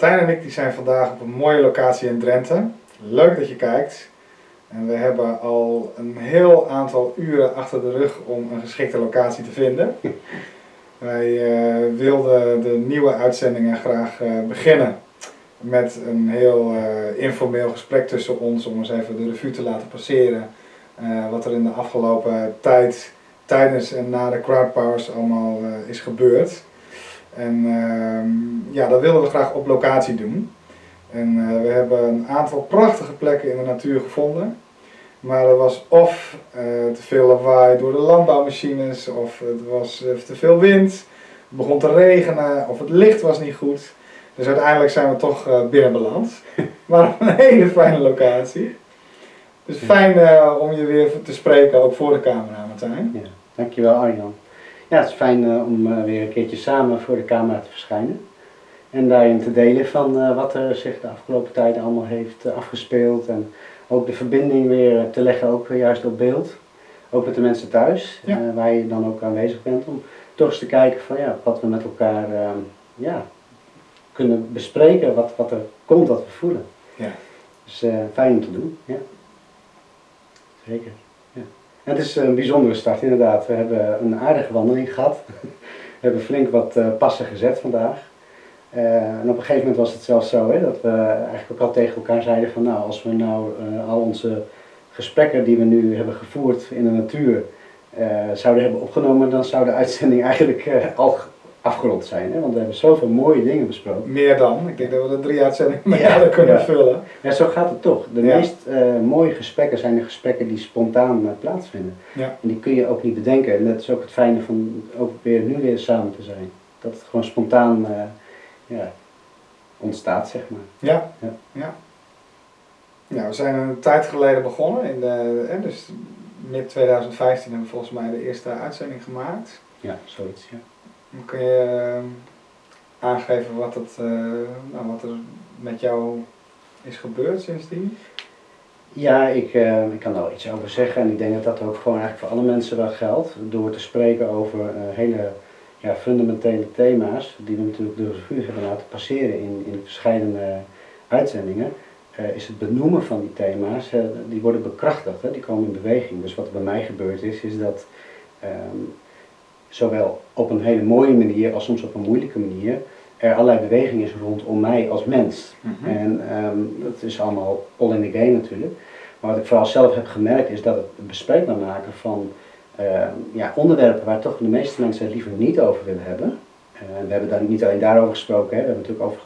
Martijn en ik die zijn vandaag op een mooie locatie in Drenthe. Leuk dat je kijkt. En we hebben al een heel aantal uren achter de rug om een geschikte locatie te vinden. Wij uh, wilden de nieuwe uitzendingen graag uh, beginnen met een heel uh, informeel gesprek tussen ons om eens even de revue te laten passeren. wat er in de afgelopen tijd, tijdens en na de crowdpowers allemaal is gebeurd. En ehm, ja, dat wilden we graag op locatie doen. En uh, we hebben een aantal prachtige plekken in de natuur gevonden. Maar er was of uh, te veel lawaai door de landbouwmachines, of het was uh, te veel wind, het begon te regenen, of het licht was niet goed. Dus uiteindelijk zijn we toch binnen beland. Maar op een hele fijne locatie. Dus fijn om je weer te spreken, ook voor de camera Martijn. Ja, dankjewel Arjan. Ja, het is fijn uh, om uh, weer een keertje samen voor de camera te verschijnen. En daarin te delen van uh, wat er zich de afgelopen tijd allemaal heeft afgespeeld. En ook de verbinding weer te leggen, ook juist op beeld. Ook met de mensen thuis, ja. waar je dan ook aanwezig bent. Om toch eens te kijken van ja, wat we met elkaar ja, kunnen bespreken. Wat, wat er komt, wat we voelen. Ja. Dus fijn om te doen, ja. Zeker het is een bijzondere start inderdaad. We hebben een aardige wandeling gehad. We hebben flink wat uh, passen gezet vandaag. Uh, en op een gegeven moment was het zelfs zo hè, dat we eigenlijk ook al tegen elkaar zeiden van nou als we nou uh, al onze gesprekken die we nu hebben gevoerd in de natuur zouden hebben opgenomen, dan zou de uitzending eigenlijk al afgerond zijn. Hè? Want we hebben zoveel mooie dingen besproken. Meer dan. Ik denk dat we de drie uitzendingen met ja, kunnen ja. vullen. Ja, zo gaat het toch. De meest uh, mooie gesprekken zijn de gesprekken die spontaan uh, plaatsvinden. Ja. En die kun je ook niet bedenken. En dat is ook het fijne van ook weer nu weer samen te zijn. Dat het gewoon spontaan uh, ja, ontstaat, zeg maar. Ja. ja. ja. Ja, we zijn een tijd geleden begonnen. In de, eh, dus mid 2015 hebben we volgens mij de eerste uitzending gemaakt. Ja, zoiets, ja. Kun je ehm, aangeven wat, het, eh, nou, wat er met jou is gebeurd sindsdien? Ja, ik, uh, ik kan daar wel iets over zeggen en ik denk dat dat ook gewoon eigenlijk voor alle mensen wel geldt. Door te spreken over hele ja, fundamentele thema's die we natuurlijk door de vuur hebben laten passeren in, in verschillende uitzendingen, is het benoemen van die thema's, die worden bekrachtigd, hè, die komen in beweging. Dus wat er bij mij gebeurd is, is dat um, zowel op een hele mooie manier als soms op een moeilijke manier, er allerlei beweging is rondom mij als mens. Mhm. En um, dat is allemaal all in the game natuurlijk. Maar wat ik vooral zelf heb gemerkt is dat het bespreekbaar maken van uh, ja, onderwerpen waar toch de meeste mensen het liever niet over willen hebben. Uh, we hebben daar niet alleen daarover gesproken, hè. we hebben natuurlijk over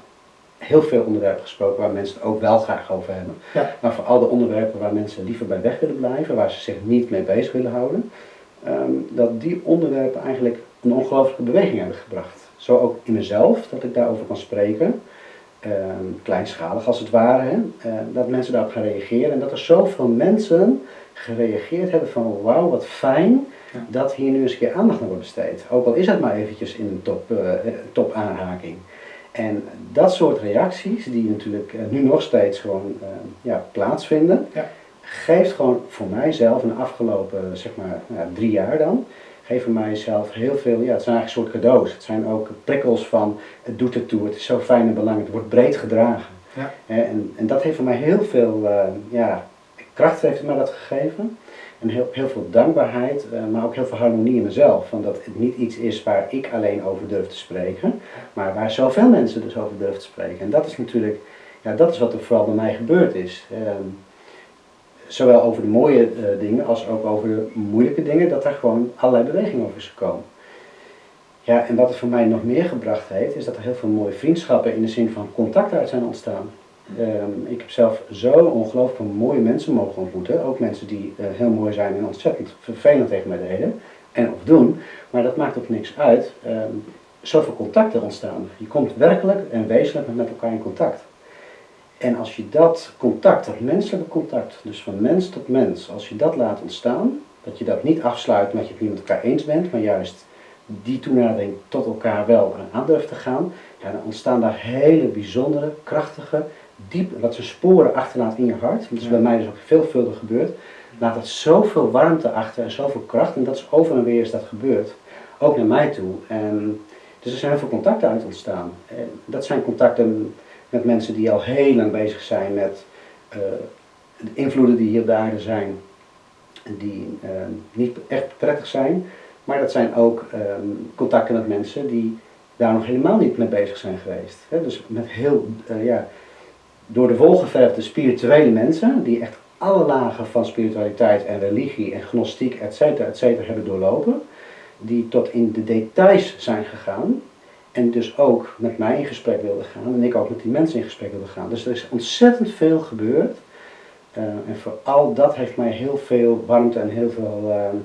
heel veel onderwerpen gesproken waar mensen het ook wel graag over hebben. Ja. Maar voor al de onderwerpen waar mensen liever bij weg willen blijven, waar ze zich niet mee bezig willen houden, um, dat die onderwerpen eigenlijk een ongelooflijke beweging hebben gebracht. Zo ook in mezelf, dat ik daarover kan spreken, um, kleinschalig als het ware, hè, uh, dat mensen daarop gaan reageren en dat er zoveel mensen gereageerd hebben van wauw, wat fijn dat hier nu eens een keer aandacht naar wordt besteed. Ook al is het maar eventjes in een top, uh, top aanraking. En dat soort reacties, die natuurlijk uh, nu nog steeds gewoon ja, plaatsvinden, ja geeft gewoon voor mijzelf in de afgelopen zeg maar, nou, drie jaar dan, geven mijzelf heel veel, ja het zijn eigenlijk soort cadeaus. Het zijn ook prikkels van het doet ertoe, het is zo fijn en belangrijk, het wordt breed gedragen. Ja. En, en dat heeft voor mij heel veel uh, ja, kracht heeft mij dat gegeven. En heel, heel veel dankbaarheid, uh, maar ook heel veel harmonie in mezelf. Van dat het niet iets is waar ik alleen over durf te spreken, maar waar zoveel mensen dus over durven te spreken. En dat is natuurlijk, ja, dat is wat er vooral bij mij gebeurd is. Uh, zowel over de mooie uh, dingen als ook over de moeilijke dingen, dat er gewoon allerlei beweging over is gekomen. Ja, en wat het voor mij nog meer gebracht heeft, is dat er heel veel mooie vriendschappen in de zin van contacten uit zijn ontstaan. Um, ik heb zelf zo ongelooflijk mooie mensen mogen ontmoeten, ook mensen die uh, heel mooi zijn en ontzettend vervelend tegen mij deden en of doen, maar dat maakt ook niks uit. Um, zoveel contacten ontstaan. Je komt werkelijk en wezenlijk met elkaar in contact. En als je dat contact, dat menselijke contact, dus van mens tot mens, als je dat laat ontstaan, dat je dat niet afsluit met je het niet met elkaar eens bent, maar juist die toenadering tot elkaar wel aan durft te gaan, ja, dan ontstaan daar hele bijzondere, krachtige, diep, wat ze sporen achterlaat in je hart. Dat is bij mij dus ook veelvuldig gebeurd. Laat dat zoveel warmte achter en zoveel kracht, en dat is over en weer is dat gebeurd. Ook naar mij toe. En, dus er zijn heel veel contacten uit ontstaan. En dat zijn contacten met mensen die al heel lang bezig zijn met uh, de invloeden die hier op de aarde zijn, die uh, niet echt prettig zijn. Maar dat zijn ook um, contacten met mensen die daar nog helemaal niet mee bezig zijn geweest. Dus met heel, uh, ja, door de wol geverfde spirituele mensen, die echt alle lagen van spiritualiteit en religie en gnostiek, et cetera, et cetera, hebben doorlopen. Die tot in de details zijn gegaan. En dus ook met mij in gesprek wilden gaan. En ik ook met die mensen in gesprek wilde gaan. Dus er is ontzettend veel gebeurd. Uh, en vooral dat heeft mij heel veel warmte en heel veel uh,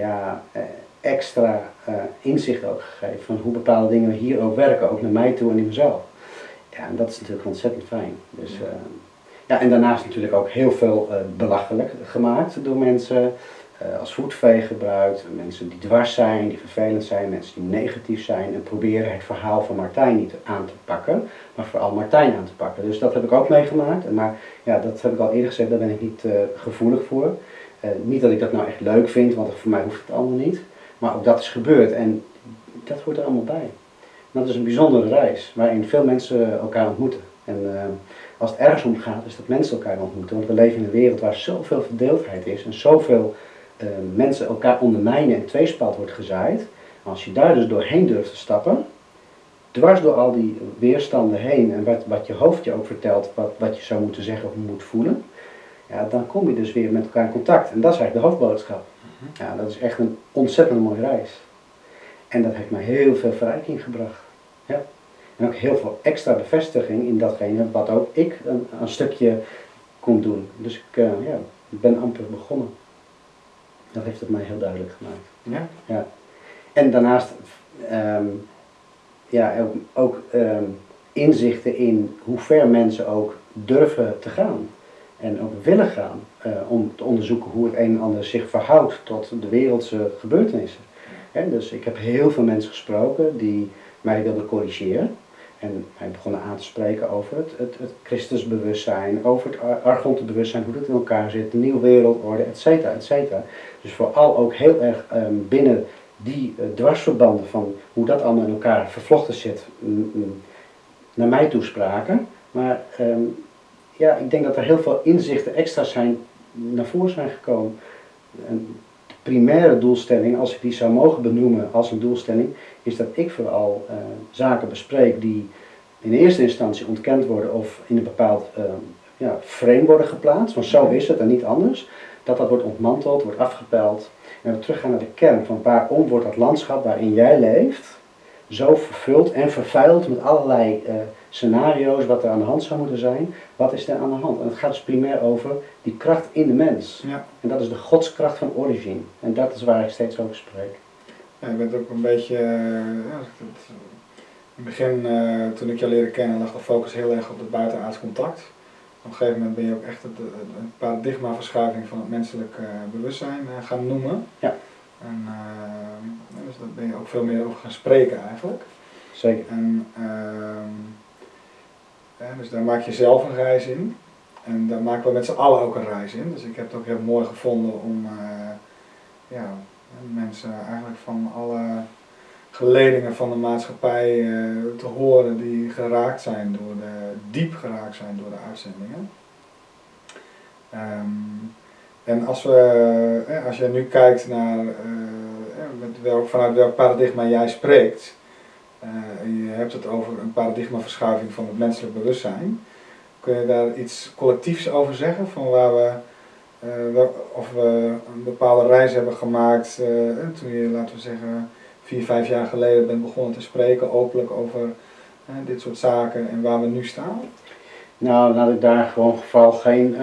ja, uh, extra inzicht ook gegeven. Van hoe bepaalde dingen hier ook werken. Ook naar mij toe en in mezelf. Ja, en dat is natuurlijk ontzettend fijn. Dus, ja, en daarnaast natuurlijk ook heel veel belachelijk gemaakt door mensen als voetveeg gebruikt. Mensen die dwars zijn, die vervelend zijn, mensen die negatief zijn. En proberen het verhaal van Martijn niet aan te pakken, maar vooral Martijn aan te pakken. Dus dat heb ik ook meegemaakt. Maar ja, dat heb ik al eerder gezegd, daar ben ik niet uh, gevoelig voor. Uh, niet dat ik dat nou echt leuk vind, want voor mij hoeft het allemaal niet. Maar ook dat is gebeurd en dat hoort er allemaal bij. dat is een bijzondere reis, waarin veel mensen elkaar ontmoeten. En als het ergens om gaat, is dat mensen elkaar ontmoeten. Want we leven in een wereld waar zoveel verdeeldheid is en zoveel uh, mensen elkaar ondermijnen en tweespalt wordt gezaaid. Als je daar dus doorheen durft te stappen, dwars door al die weerstanden heen en wat, wat je hoofd je ook vertelt, wat, wat je zou moeten zeggen of moet voelen, ja, dan kom je dus weer met elkaar in contact. En dat is eigenlijk de hoofdboodschap. Mhm. Ja, dat is echt een ontzettend mooie reis. En dat heeft mij heel veel verrijking gebracht. Ja. En ook heel veel extra bevestiging in datgene wat ook ik een, een stukje kon doen. Dus ik, uh, ja, ik ben amper begonnen. Dat heeft het mij heel duidelijk gemaakt. Ja? ja. En daarnaast um, ja, ook, ook um, inzichten in hoe ver mensen ook durven te gaan. En ook willen gaan uh, om te onderzoeken hoe het een en ander zich verhoudt tot de wereldse gebeurtenissen. En dus ik heb heel veel mensen gesproken die mij wilden corrigeren. En hij begon aan te spreken over het, het, het Christusbewustzijn, over het Argontenbewustzijn, hoe dat in elkaar zit, de nieuwe wereldorde, et cetera, et cetera. Dus vooral ook heel erg um, binnen die uh, dwarsverbanden van hoe dat allemaal in elkaar vervlochten zit, mm, mm, naar mij toespraken. Maar um, ja, ik denk dat er heel veel inzichten extra zijn naar voren zijn gekomen. En primaire doelstelling, als ik die zou mogen benoemen als een doelstelling, is dat ik vooral uh, zaken bespreek die in eerste instantie ontkend worden of in een bepaald uh, ja, frame worden geplaatst, want zo is het en niet anders. Dat dat wordt ontmanteld, wordt afgepeld. En we teruggaan naar de kern van waarom wordt dat landschap waarin jij leeft zo vervuld en vervuild met allerlei uh, scenario's wat er aan de hand zou moeten zijn. Wat is er aan de hand? En het gaat dus primair over die kracht in de mens. Ja. En dat is de godskracht van origine. En dat is waar ik steeds over spreek. Ja, je bent ook een beetje, ja, het, in het begin uh, toen ik je leerde kennen lag de focus heel erg op het buitenaards contact. Op een gegeven moment ben je ook echt het, een paradigmaverschuiving van het menselijk uh, bewustzijn gaan noemen. Ja. En dus daar ben je ook veel meer over gaan spreken eigenlijk. Zeker. En ehm, dus daar maak je zelf een reis in. En daar maken we met z'n allen ook een reis in. Dus ik heb het ook heel mooi gevonden om ja, mensen eigenlijk van alle geledingen van de maatschappij uh, te horen die geraakt zijn door de, diep geraakt zijn door de uitzendingen. Um, en als, we, eh, als je nu kijkt naar welk, vanuit welk paradigma jij spreekt, je hebt het over een paradigmaverschuiving van het menselijk bewustzijn, kun je daar iets collectiefs over zeggen van waar we of we een bepaalde reis hebben gemaakt toen je, laten we zeggen, vier, vijf jaar geleden bent begonnen te spreken openlijk over dit soort zaken en waar we nu staan? Nou, laat ik daar gewoon vooral geen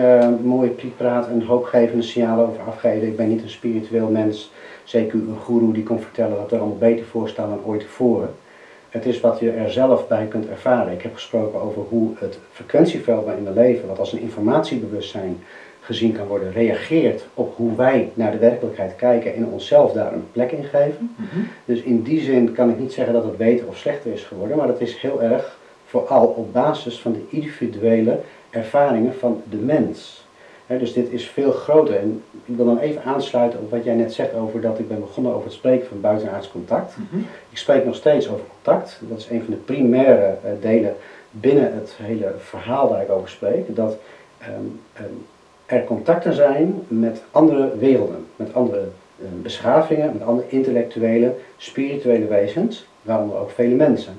mooie prietpraat en hoopgevende signalen over afgeven. Ik ben niet een spiritueel mens, zeker een guru die kon vertellen dat er allemaal beter voor staat dan ooit tevoren. Het is wat je er zelf bij kunt ervaren. Ik heb gesproken over hoe het frequentieveld waarin we leven, wat als een informatiebewustzijn gezien kan worden, reageert op hoe wij naar de werkelijkheid kijken en onszelf daar een plek in geven. Mhm. Dus in die zin kan ik niet zeggen dat het beter of slechter is geworden, maar dat is heel erg vooral op basis van de individuele ervaringen van de mens. dus dit is veel groter. En ik wil dan even aansluiten op wat jij net zegt over dat ik ben begonnen over het spreken van buitenaards contact. Mhm. Ik spreek nog steeds over contact. Dat is een van de primaire uh, delen binnen het hele verhaal waar ik over spreek, dat ehm, ehm, er contacten zijn met andere werelden, met andere eh, beschavingen, met andere intellectuele, spirituele wezens, waaronder ook vele mensen.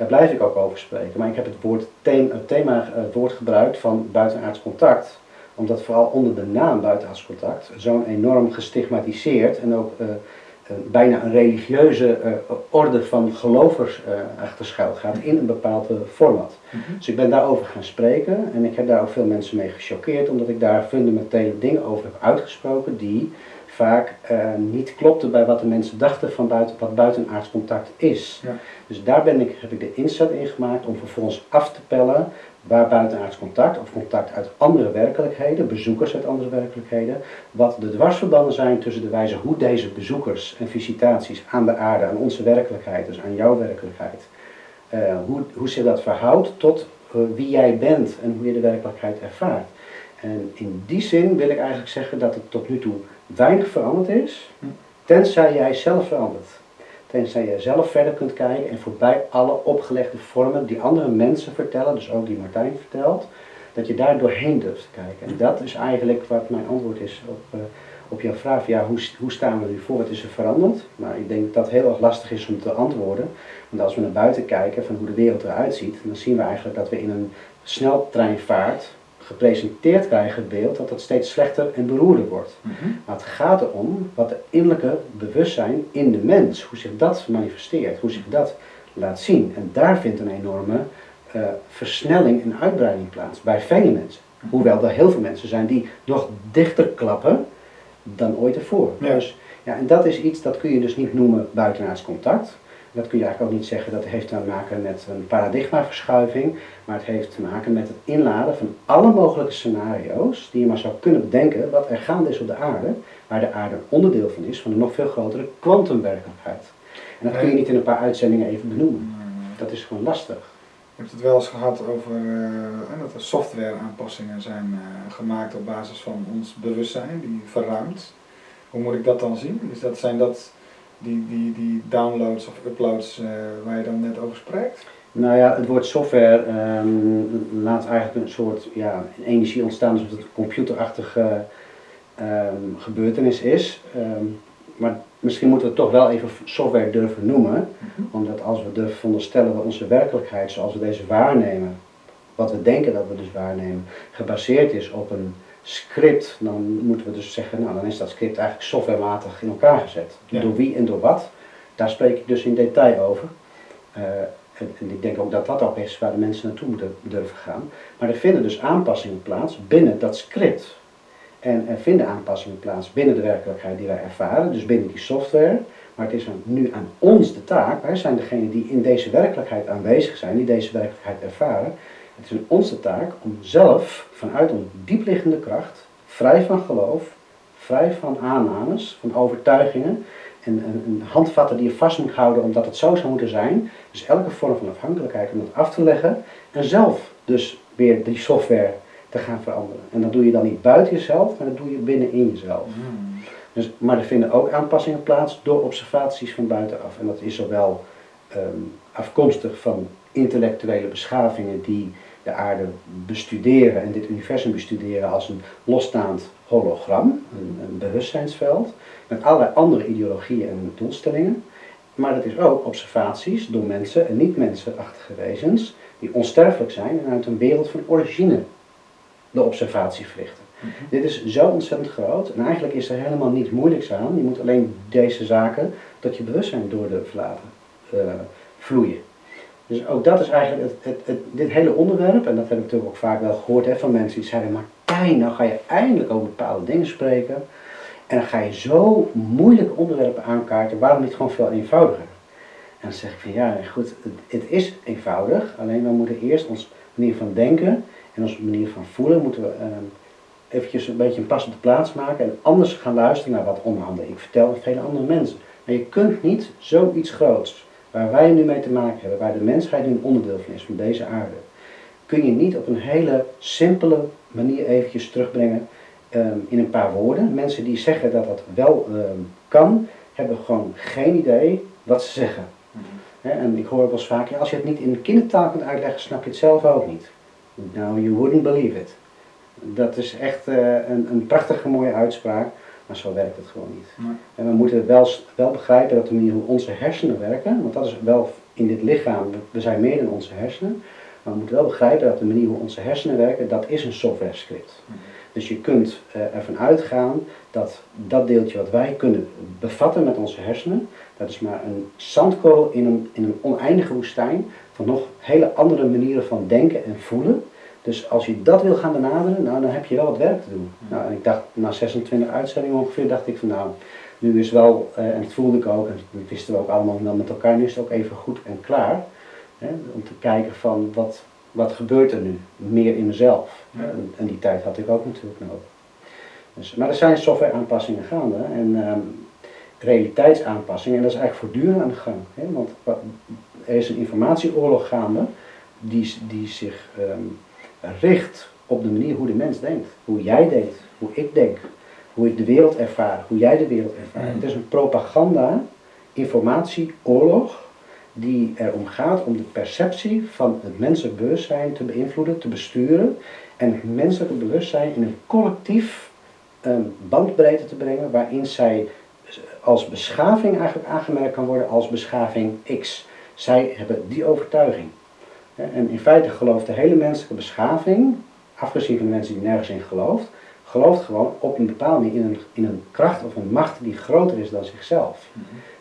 Daar blijf ik ook over spreken. Maar ik heb het, woord thema, het thema, het woord gebruikt van buitenaards contact, omdat vooral onder de naam buitenaards contact zo'n enorm gestigmatiseerd en ook uh, bijna een religieuze uh, orde van gelovers uh, achter schuil gaat in een bepaald format. Mm -hmm. Dus ik ben daarover gaan spreken en ik heb daar ook veel mensen mee gechoqueerd, omdat ik daar fundamentele dingen over heb uitgesproken die vaak uh, niet klopte bij wat de mensen dachten van buiten, wat buitenaards contact is. Ja. Dus daar ben ik, heb ik de inzet in gemaakt om vervolgens af te pellen waar buitenaards contact of contact uit andere werkelijkheden, bezoekers uit andere werkelijkheden, wat de dwarsverbanden zijn tussen de wijze hoe deze bezoekers en visitaties aan de aarde, aan onze werkelijkheid, dus aan jouw werkelijkheid, uh, hoe, hoe zich dat verhoudt tot uh, wie jij bent en hoe je de werkelijkheid ervaart. En in die zin wil ik eigenlijk zeggen dat het tot nu toe weinig veranderd is, tenzij jij zelf verandert. Tenzij jij zelf verder kunt kijken en voorbij alle opgelegde vormen die andere mensen vertellen, dus ook die Martijn vertelt, dat je daar doorheen durft te kijken. En dat is eigenlijk wat mijn antwoord is op, uh, op jouw vraag. Ja, hoe, hoe staan we nu voor? Wat is er veranderd? Maar ik denk dat dat heel erg lastig is om te antwoorden. Want als we naar buiten kijken van hoe de wereld eruit ziet, dan zien we eigenlijk dat we in een sneltreinvaart gepresenteerd krijgen het beeld dat het steeds slechter en beroerder wordt. Mm -hmm. Maar het gaat erom wat het innerlijke bewustzijn in de mens, hoe zich dat manifesteert, hoe zich dat laat zien. En daar vindt een enorme uh, versnelling en uitbreiding plaats bij vele mensen. Hoewel er heel veel mensen zijn die nog dichter klappen dan ooit ervoor. Ja. Dus, ja, en dat is iets dat kun je dus niet noemen buitenaards contact. Dat kun je eigenlijk ook niet zeggen dat heeft te maken met een paradigmaverschuiving, maar het heeft te maken met het inladen van alle mogelijke scenario's die je maar zou kunnen bedenken wat er gaande is op de aarde, waar de aarde een onderdeel van is van een nog veel grotere kwantumwerkelijkheid. En dat kun je niet in een paar uitzendingen even benoemen. Dat is gewoon lastig. Je hebt het wel eens gehad over uh, dat er software aanpassingen zijn uh, gemaakt op basis van ons bewustzijn, die verruimt. Hoe moet ik dat dan zien? Is dat, zijn dat die, die, die downloads of uploads uh, waar je dan net over spreekt? Nou ja, het woord software um, laat eigenlijk een soort ja, energie ontstaan alsof het een computerachtige um, gebeurtenis is. Um, maar misschien moeten we het toch wel even software durven noemen. Mm -hmm. Omdat als we durven onderstellen dat onze werkelijkheid zoals we deze waarnemen, wat we denken dat we dus waarnemen, gebaseerd is op een script, dan moeten we dus zeggen, nou dan is dat script eigenlijk softwarematig in elkaar gezet. Ja. Door wie en door wat, daar spreek ik dus in detail over. Uh, en, en, ik denk ook dat dat ook is waar de mensen naartoe moeten durven gaan. Maar er vinden dus aanpassingen plaats binnen dat script. En er vinden aanpassingen plaats binnen de werkelijkheid die wij ervaren, dus binnen die software. Maar het is nu aan ons de taak, wij zijn degene die in deze werkelijkheid aanwezig zijn, die deze werkelijkheid ervaren. Het is de taak om zelf vanuit een diepliggende kracht, vrij van geloof, vrij van aannames, van overtuigingen en een, een handvatten die je vast moet houden omdat het zo zou moeten zijn. Dus elke vorm van afhankelijkheid om dat af te leggen en zelf dus weer die software te gaan veranderen. En dat doe je dan niet buiten jezelf, maar dat doe je binnenin jezelf. Mm. Dus, maar er vinden ook aanpassingen plaats door observaties van buitenaf. En dat is zowel um, afkomstig van intellectuele beschavingen die de aarde bestuderen en dit universum bestuderen als een losstaand hologram, een, een bewustzijnsveld, met allerlei andere ideologieën en doelstellingen. Maar dat is ook observaties door mensen en niet-mensenachtige wezens die onsterfelijk zijn en uit een wereld van origine de observatie verrichten. Mm -hmm. Dit is zo ontzettend groot en eigenlijk is er helemaal niets moeilijks aan. Je moet alleen deze zaken tot je bewustzijn door durven laten uh, vloeien. Dus ook dat is eigenlijk het, het, dit hele onderwerp, en dat heb ik natuurlijk ook vaak wel gehoord hè, van mensen die zeiden, Martijn, nou ga je eindelijk over bepaalde dingen spreken. En dan ga je zo moeilijke onderwerpen aankaarten, waarom niet gewoon veel eenvoudiger? En dan zeg ik van ja, goed, het, is eenvoudig, alleen we moeten eerst onze manier van denken en onze manier van voelen, moeten we uh, eventjes een beetje een passende plaats maken en anders gaan luisteren naar wat onderhanden ik vertel aan vele andere mensen. Maar je kunt niet zoiets groots waar wij nu mee te maken hebben, waar de mensheid nu een onderdeel van is, van deze aarde, kun je niet op een hele simpele manier eventjes terugbrengen um, in een paar woorden. Mensen die zeggen dat dat wel um, kan, hebben gewoon geen idee wat ze zeggen. Hè, en ik hoor ook wel eens vaak, ja, als je het niet in kindertaal kunt uitleggen, snap je het zelf ook niet. Nou, you wouldn't believe it. Dat is echt eh, een, een prachtige mooie uitspraak, maar zo werkt het gewoon niet. Nee. En we moeten wel, wel begrijpen dat de manier hoe onze hersenen werken, want dat is wel in dit lichaam, we- we zijn meer dan onze hersenen, maar we moeten wel begrijpen dat de manier hoe onze hersenen werken, dat is een software script. Dus je kunt eh, ervan uitgaan dat dat deeltje wat wij kunnen bevatten met onze hersenen, dat is maar een zandkorrel in een, in een oneindige woestijn van nog hele andere manieren van denken en voelen. Dus als je dat wil gaan benaderen, nou, dan heb je wel wat werk te doen. Nou, en ik dacht, na 26 uitzendingen ongeveer, dacht ik van nou, nu is wel, eh, en dat voelde ik ook, en dat wisten we ook allemaal wel met elkaar, nu is het ook even goed en klaar. Hè, om te kijken van wat, wat gebeurt er nu, meer in mezelf. Ja. En, en die tijd had ik ook natuurlijk nodig. Dus, maar er zijn software aanpassingen gaande en ehm, realiteitsaanpassingen en dat is eigenlijk voortdurend aan de gang. Hè? Want wa- er is een informatieoorlog gaande die, die zich ehm, richt op de manier hoe de mens denkt. Hoe jij denkt, hoe ik denk, hoe ik de wereld ervaar, hoe jij de wereld ervaart. Mhm. Het is een propaganda, informatieoorlog die erom gaat om de perceptie van het menselijk bewustzijn te beïnvloeden, te besturen en het menselijke bewustzijn in een collectief ehm, bandbreedte te brengen waarin zij als beschaving eigenlijk aangemerkt kan worden als beschaving X. Zij hebben die overtuiging. En in feite gelooft de hele menselijke beschaving, afgezien van de mensen die nergens in gelooft, gelooft gewoon op een bepaalde manier in een, in een kracht of een macht die groter is dan zichzelf.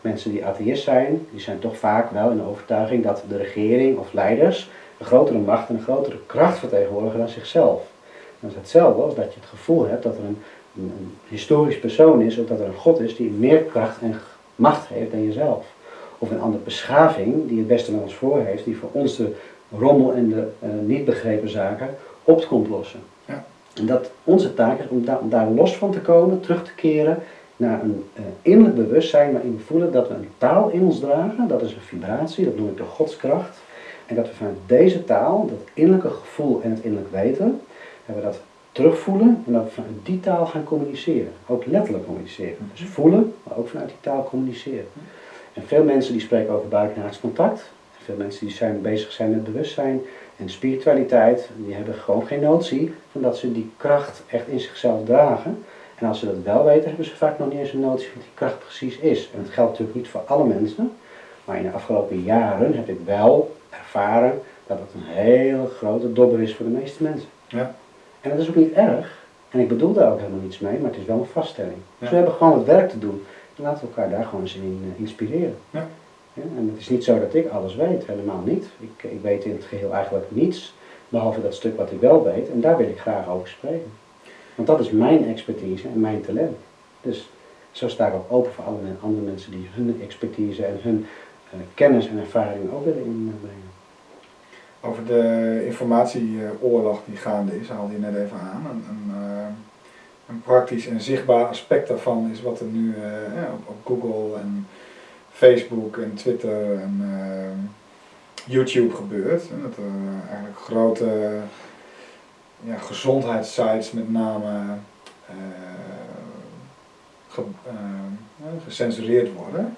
Mensen die atheïst zijn, die zijn toch vaak wel in de overtuiging dat de regering of leiders een grotere macht en een grotere kracht vertegenwoordigen dan zichzelf. Dat is hetzelfde als dat je het gevoel hebt dat er een, een, een historisch persoon is of dat er een God is die meer kracht en macht heeft dan jezelf. Of een andere beschaving die het beste met ons voor heeft, die voor ons de rommel en de eh, niet begrepen zaken op komt lossen. Ja. En dat onze taak is om, daar om daar los van te komen, terug te keren naar een eh, innerlijk bewustzijn waarin we voelen dat we een taal in ons dragen, dat is een vibratie, dat noem ik de godskracht. En dat we vanuit deze taal, dat innerlijke gevoel en het innerlijk weten, hebben we dat terugvoelen en dat we vanuit die taal gaan communiceren. Ook letterlijk communiceren. Dus voelen, maar ook vanuit die taal communiceren. En veel mensen die spreken over buitenaards contact. Veel mensen die zijn bezig zijn met bewustzijn en spiritualiteit, die hebben gewoon geen notie van dat ze die kracht echt in zichzelf dragen. En als ze dat wel weten, hebben ze vaak nog niet eens een notie van wat die kracht precies is. En dat geldt natuurlijk niet voor alle mensen. Maar in de afgelopen jaren heb ik wel ervaren dat het een hele grote dobber is voor de meeste mensen. Ja. En dat is ook niet erg. En ik bedoel daar ook helemaal niets mee, maar het is wel een vaststelling. Dus Ja. we hebben gewoon het werk te doen. En laten we elkaar daar gewoon eens in eh, inspireren. Ja, en het is niet zo dat ik alles weet, helemaal niet. Ik, ik weet in het geheel eigenlijk niets, behalve dat stuk wat ik wel weet. En daar wil ik graag over spreken. Want dat is mijn expertise en mijn talent. Dus zo sta ik ook open voor alle andere mensen die hun expertise en hun eh, kennis en ervaring ook willen inbrengen. Over de informatieoorlog die gaande is, haalde je net even aan. Een, een, eh, een praktisch en zichtbaar aspect daarvan is wat er nu eh, op, op Google en Facebook en Twitter en eh, YouTube gebeurt. En dat er eigenlijk grote ja, gezondheidssites met name eh, ge- eh, gecensureerd worden.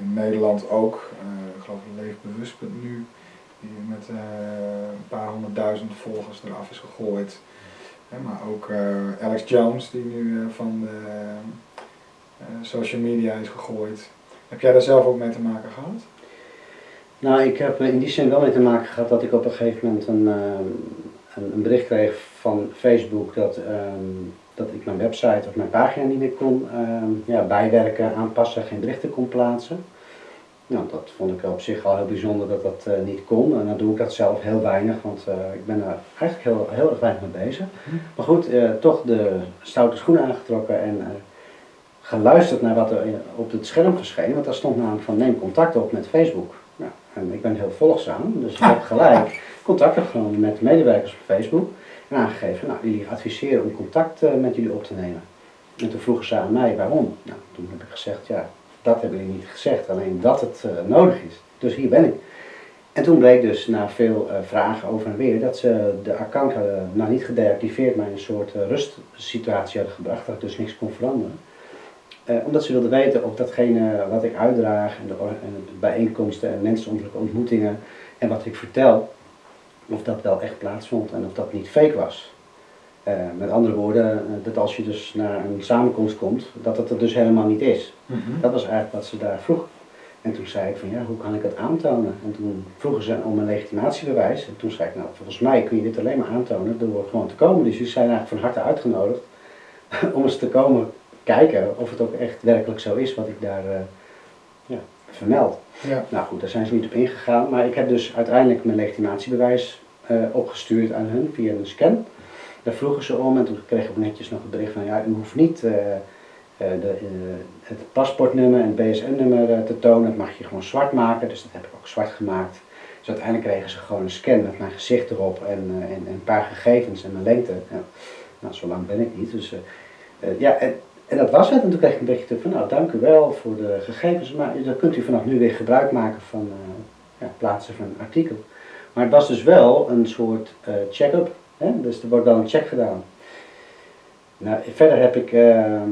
In Nederland ook, ik geloof leefbewust.nu, die met een paar honderdduizend volgers eraf is gegooid. Hè, maar ook Alex Jones, die nu van de social media is gegooid. Heb jij daar zelf ook mee te maken gehad? Nou, ik heb in die zin wel mee te maken gehad dat ik op een gegeven moment een, ehm, een, een bericht kreeg van Facebook dat, ehm, dat ik mijn website of mijn pagina niet meer kon ehm, ja, bijwerken, aanpassen, geen berichten kon plaatsen. Nou, dat vond ik op zich al heel bijzonder dat dat eh, niet kon. En dan doe ik dat zelf heel weinig, want eh, ik ben daar eigenlijk heel, heel erg weinig mee bezig. Maar goed, eh, toch de stoute schoenen aangetrokken en eh, geluisterd naar wat er op het scherm verscheen. Want daar stond namelijk van neem contact op met Facebook. Nou, en ik ben heel volgzaam, dus ik heb gelijk contact opgenomen met de medewerkers op Facebook. En aangegeven, nou jullie adviseren om contact eh, met jullie op te nemen. En toen vroegen ze aan mij waarom. Nou, toen heb ik gezegd, ja, dat hebben jullie niet gezegd, alleen dat het eh, nodig is. Dus hier ben ik. En toen bleek dus na veel eh, vragen over en weer dat ze de account hadden, nou niet gedeactiveerd, maar in een soort rustsituatie hadden gebracht, dat ik dus niks kon veranderen. Eh, omdat ze wilden weten of datgene wat ik uitdraag en de, en de bijeenkomsten en menselijke ontmoetingen en wat ik vertel, of dat wel echt plaatsvond en of dat niet fake was. Eh, met andere woorden, eh, dat als je dus naar een samenkomst komt, dat het er dus helemaal niet is. Dat was eigenlijk wat ze daar vroegen. En toen zei ik van ja, hoe kan ik dat aantonen? En toen vroegen ze om een legitimatiebewijs. En toen zei ik nou, volgens mij kun je dit alleen maar aantonen door gewoon te komen. Dus jullie zijn eigenlijk van harte uitgenodigd om eens te komen kijken of het ook echt werkelijk zo is wat ik daar eh, ja, vermeld. Ja. Nou goed, daar zijn ze niet op ingegaan. Maar ik heb dus uiteindelijk mijn legitimatiebewijs eh, opgestuurd aan hun via een scan. Daar vroegen ze om en toen kreeg ik netjes nog het bericht van ja, u hoeft niet eh, de, het paspoortnummer en het BSN-nummer te tonen. Dat mag je gewoon zwart maken, dus dat heb ik ook zwart gemaakt. Dus uiteindelijk kregen ze gewoon een scan met mijn gezicht erop en, en, en een paar gegevens en mijn lengte. Ja. Nou, zo lang ben ik niet. Dus ja, en, en dat was het. En toen kreeg ik een berichtje terug van nou, dank u wel voor de gegevens, maar dan kunt u vanaf nu weer gebruik maken van eh, ja, plaatsen van een artikel. Maar het was dus wel een soort eh, check-up. Dus er wordt wel een check gedaan. Nou, verder heb ik ehm,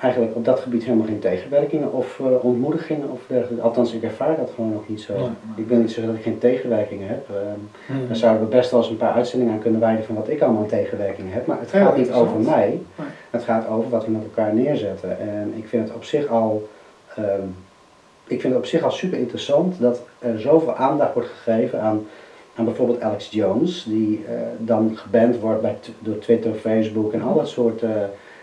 eigenlijk op dat gebied helemaal geen tegenwerkingen of eh, ontmoedigingen of dergelijke. Althans, ik ervaar dat gewoon nog niet zo. Ik wil niet zeggen dat ik geen tegenwerkingen heb. Ehm, daar zouden we best wel eens een paar uitzendingen aan kunnen wijden van wat ik allemaal aan tegenwerkingen heb. Maar het gaat niet over mij. Het gaat over wat we met elkaar neerzetten. En ik vind het op zich al, ehm, ik vind het op zich al super interessant dat er zoveel aandacht wordt gegeven aan, aan bijvoorbeeld Alex Jones, die eh, dan geband wordt bij, door Twitter, Facebook en al dat soort eh,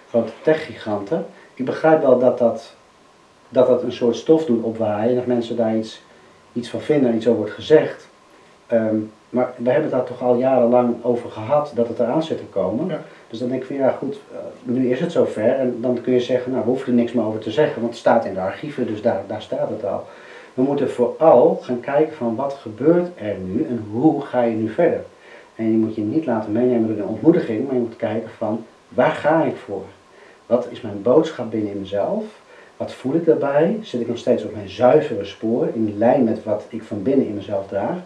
grote techgiganten. Ik begrijp wel dat dat, dat dat een soort stof doet opwaaien en dat mensen daar iets, iets van vinden en iets over wordt gezegd. Ehm, maar we hebben het daar toch al jarenlang over gehad dat het eraan zit te komen. Ja. Dus dan denk ik van ja goed, eh, nu is het zover en dan kun je zeggen, nou we hoeven er niks meer over te zeggen, want het staat in de archieven, dus daar, daar staat het al. We moeten vooral gaan kijken van wat gebeurt er nu en hoe ga je nu verder. En je moet je niet laten meenemen door de ontmoediging, maar je moet kijken van waar ga ik voor? Wat is mijn boodschap binnen mezelf? Wat voel ik daarbij? Zit ik nog steeds op mijn zuivere spoor, in lijn met wat ik van binnen in mezelf draag?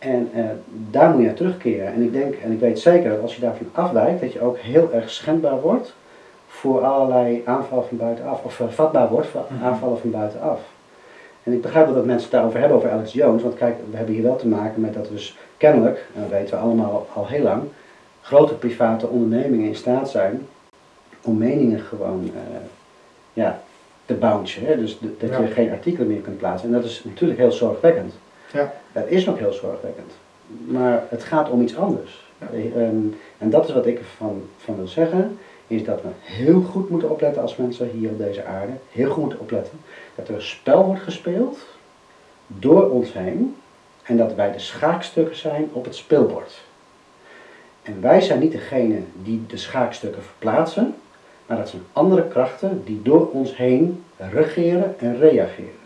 En eh, daar moet je naar terugkeren. En ik denk, en ik weet zeker dat als je daarvan afwijkt, dat je ook heel erg schendbaar wordt voor allerlei aanvallen van buitenaf. Of vatbaar wordt voor Mhm. aanvallen van buitenaf. En ik begrijp wel dat mensen het daarover hebben, over Alex Jones. Want kijk, we hebben hier wel te maken met dat dus kennelijk, en dat weten we allemaal al heel lang, grote private ondernemingen in staat zijn om meningen gewoon eh, ja, te bouncen. Hè? Dus dat je Ja. geen artikelen meer kunt plaatsen. En dat is natuurlijk heel zorgwekkend. Ja. Dat is ook heel zorgwekkend. Maar het gaat om iets anders. Ja. Eh, ehm, en dat is wat ik ervan van wil zeggen, is dat we heel goed moeten opletten als mensen hier op deze aarde. Heel goed moeten opletten. Dat er een spel wordt gespeeld door ons heen. En dat wij de schaakstukken zijn op het speelbord. En wij zijn niet degene die de schaakstukken verplaatsen, maar dat zijn andere krachten die door ons heen regeren en reageren.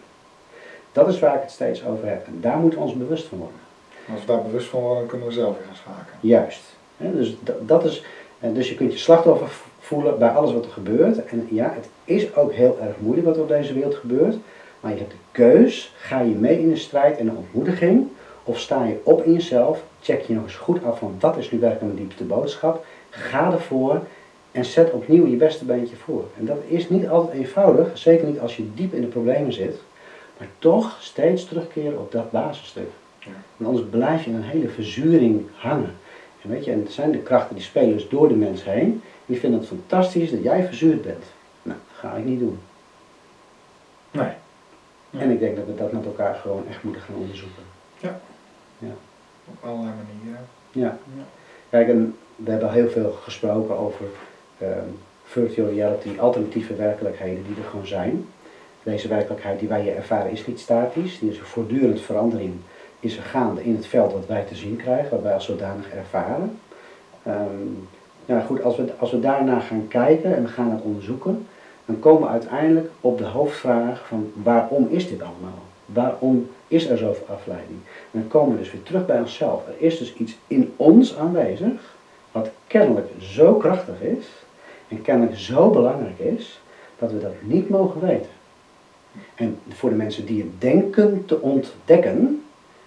Dat is waar ik het steeds over heb. En daar moeten we ons bewust van worden. Als we daar bewust van worden, kunnen we zelf weer gaan schaken. Juist. Dus, dat, is, eh, dus je kunt je slachtoffer voelen bij alles wat er gebeurt. En ja, het is ook heel erg moeilijk wat er op deze wereld gebeurt. Maar je hebt de keus. Ga je mee in de strijd en de ontmoediging? Of sta je op in jezelf? Check je nog eens goed af van wat is nu werkelijk mijn diepste boodschap? Ga ervoor en zet opnieuw je beste beentje voor. En dat is niet altijd eenvoudig. Zeker niet als je diep in de problemen zit. Maar toch steeds terugkeren op dat basisstuk. Ja. Want anders blijf je in een hele verzuring hangen. En weet je, en er zijn de krachten die spelen dus door de mens heen. En die vinden het fantastisch dat jij verzuurd bent. Nou, dat ga ik niet doen. Nee. Ja. En ik denk dat we dat met elkaar gewoon echt moeten gaan onderzoeken. Op allerlei manieren. Ja. Ja. Kijk, en we hebben heel veel gesproken over ehm, virtual reality, alternatieve werkelijkheden die er gewoon zijn. Deze werkelijkheid die wij ervaren is niet statisch, die is een voortdurend verandering, is er gaande in het veld wat wij te zien krijgen, wat wij als zodanig ervaren. Ja, goed, als we, als we daarna gaan kijken en we gaan het onderzoeken, dan komen we uiteindelijk op de hoofdvraag van waarom is dit allemaal? Waarom is er zoveel afleiding? Dan komen we dus weer terug bij onszelf. Er is dus iets in ons aanwezig, wat kennelijk zo krachtig is en kennelijk zo belangrijk is, dat we dat niet mogen weten. En voor de mensen die het denken te ontdekken,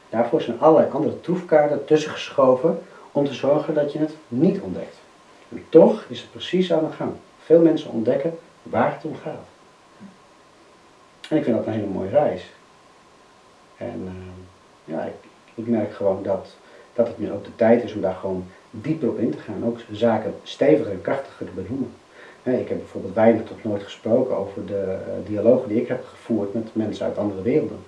daarvoor zijn allerlei andere troefkaarten tussen geschoven om te zorgen dat je het niet ontdekt. En toch is het precies aan de gang. Veel mensen ontdekken waar het om gaat. En ik vind dat een hele mooie reis. En uh, ja, ik, ik, merk gewoon dat, dat het nu ook de tijd is om daar gewoon dieper op in te gaan. Ook zaken steviger en krachtiger te benoemen. Ik heb bijvoorbeeld weinig tot nooit gesproken over de uh, dialogen die ik heb gevoerd met mensen uit andere werelden.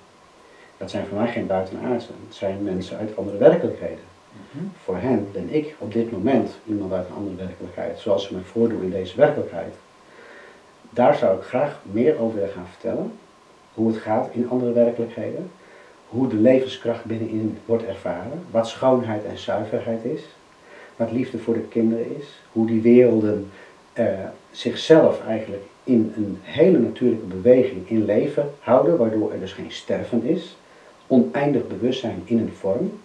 Dat zijn voor mij geen buitenaardsen, het zijn mensen uit andere werkelijkheden. Mhm. Voor hen ben ik op dit moment iemand uit een andere werkelijkheid, zoals ze mij voordoen in deze werkelijkheid. Daar zou ik graag meer over willen gaan vertellen. Hoe het gaat in andere werkelijkheden. Hoe de levenskracht binnenin wordt ervaren. Wat schoonheid en zuiverheid is. Wat liefde voor de kinderen is. Hoe die werelden uh, zichzelf eigenlijk in een hele natuurlijke beweging in leven houden. Waardoor er dus geen sterven is. Oneindig bewustzijn in een vorm.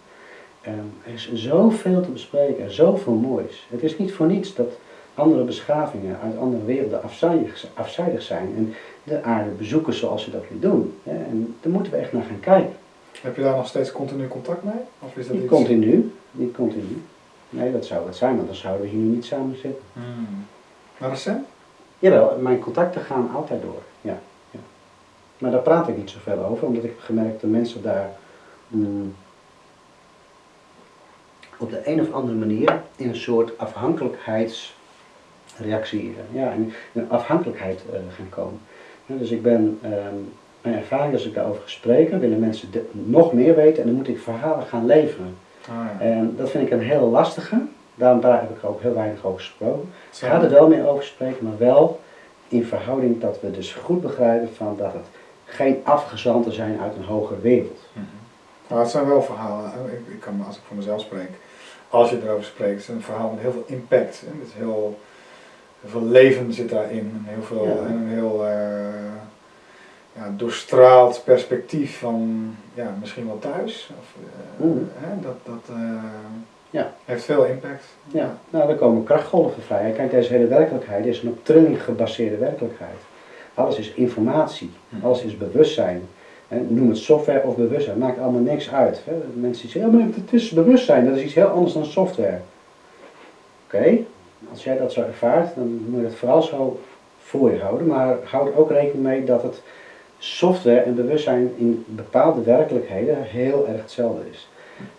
Um, er is zoveel te bespreken, zoveel moois. Het is niet voor niets dat andere beschavingen uit andere werelden afzijdig, afzijdig zijn en de aarde bezoeken zoals ze dat nu doen. En daar moeten we echt naar gaan kijken. Heb je daar nog steeds continu contact mee? Of is dat niet continu, niet continu. Nee, dat zou het zijn, want dan zouden we hier nu niet samen zitten. Hmm. Maar recent? Jawel, mijn contacten gaan altijd door, ja. ja. Maar daar praat ik niet zoveel over, omdat ik heb gemerkt dat mensen daar mm, op de een of andere manier in een soort afhankelijkheids reactie, ja, in een afhankelijkheid uh, gaan komen. dus ik ben, ehm, mijn ervaring als ik daarover gesprek, willen mensen nog meer weten en dan moet ik verhalen gaan leveren. Ah, ja. En dat vind ik een heel lastige, daarom daar heb ik er ook heel weinig over gesproken. Ik ga er wel meer over spreken, maar wel in verhouding dat we dus goed begrijpen van dat het geen afgezanten zijn uit een hogere wereld. Mm Maar het zijn wel verhalen, ik, ik kan, als ik voor mezelf spreek, als je erover spreekt, het is een verhaal met heel veel impact. Het is heel heel veel leven zit daarin. Heel veel, ja. een heel uh, ja, doorstraald perspectief van ja, misschien wel thuis. Of, uh, hè, dat dat uh, ja. heeft veel impact. Ja, nou er komen krachtgolven vrij. Kijk, deze hele werkelijkheid is een op trilling gebaseerde werkelijkheid. Alles is informatie, hm. alles is bewustzijn. noem het software of bewustzijn, maakt allemaal niks uit. Hè. Mensen zeggen, ja maar het is bewustzijn, dat is iets heel anders dan software. Oké, als jij dat zo ervaart, dan moet je het vooral zo voor je houden. Maar houd ook rekening mee dat het software en bewustzijn in bepaalde werkelijkheden heel erg hetzelfde is.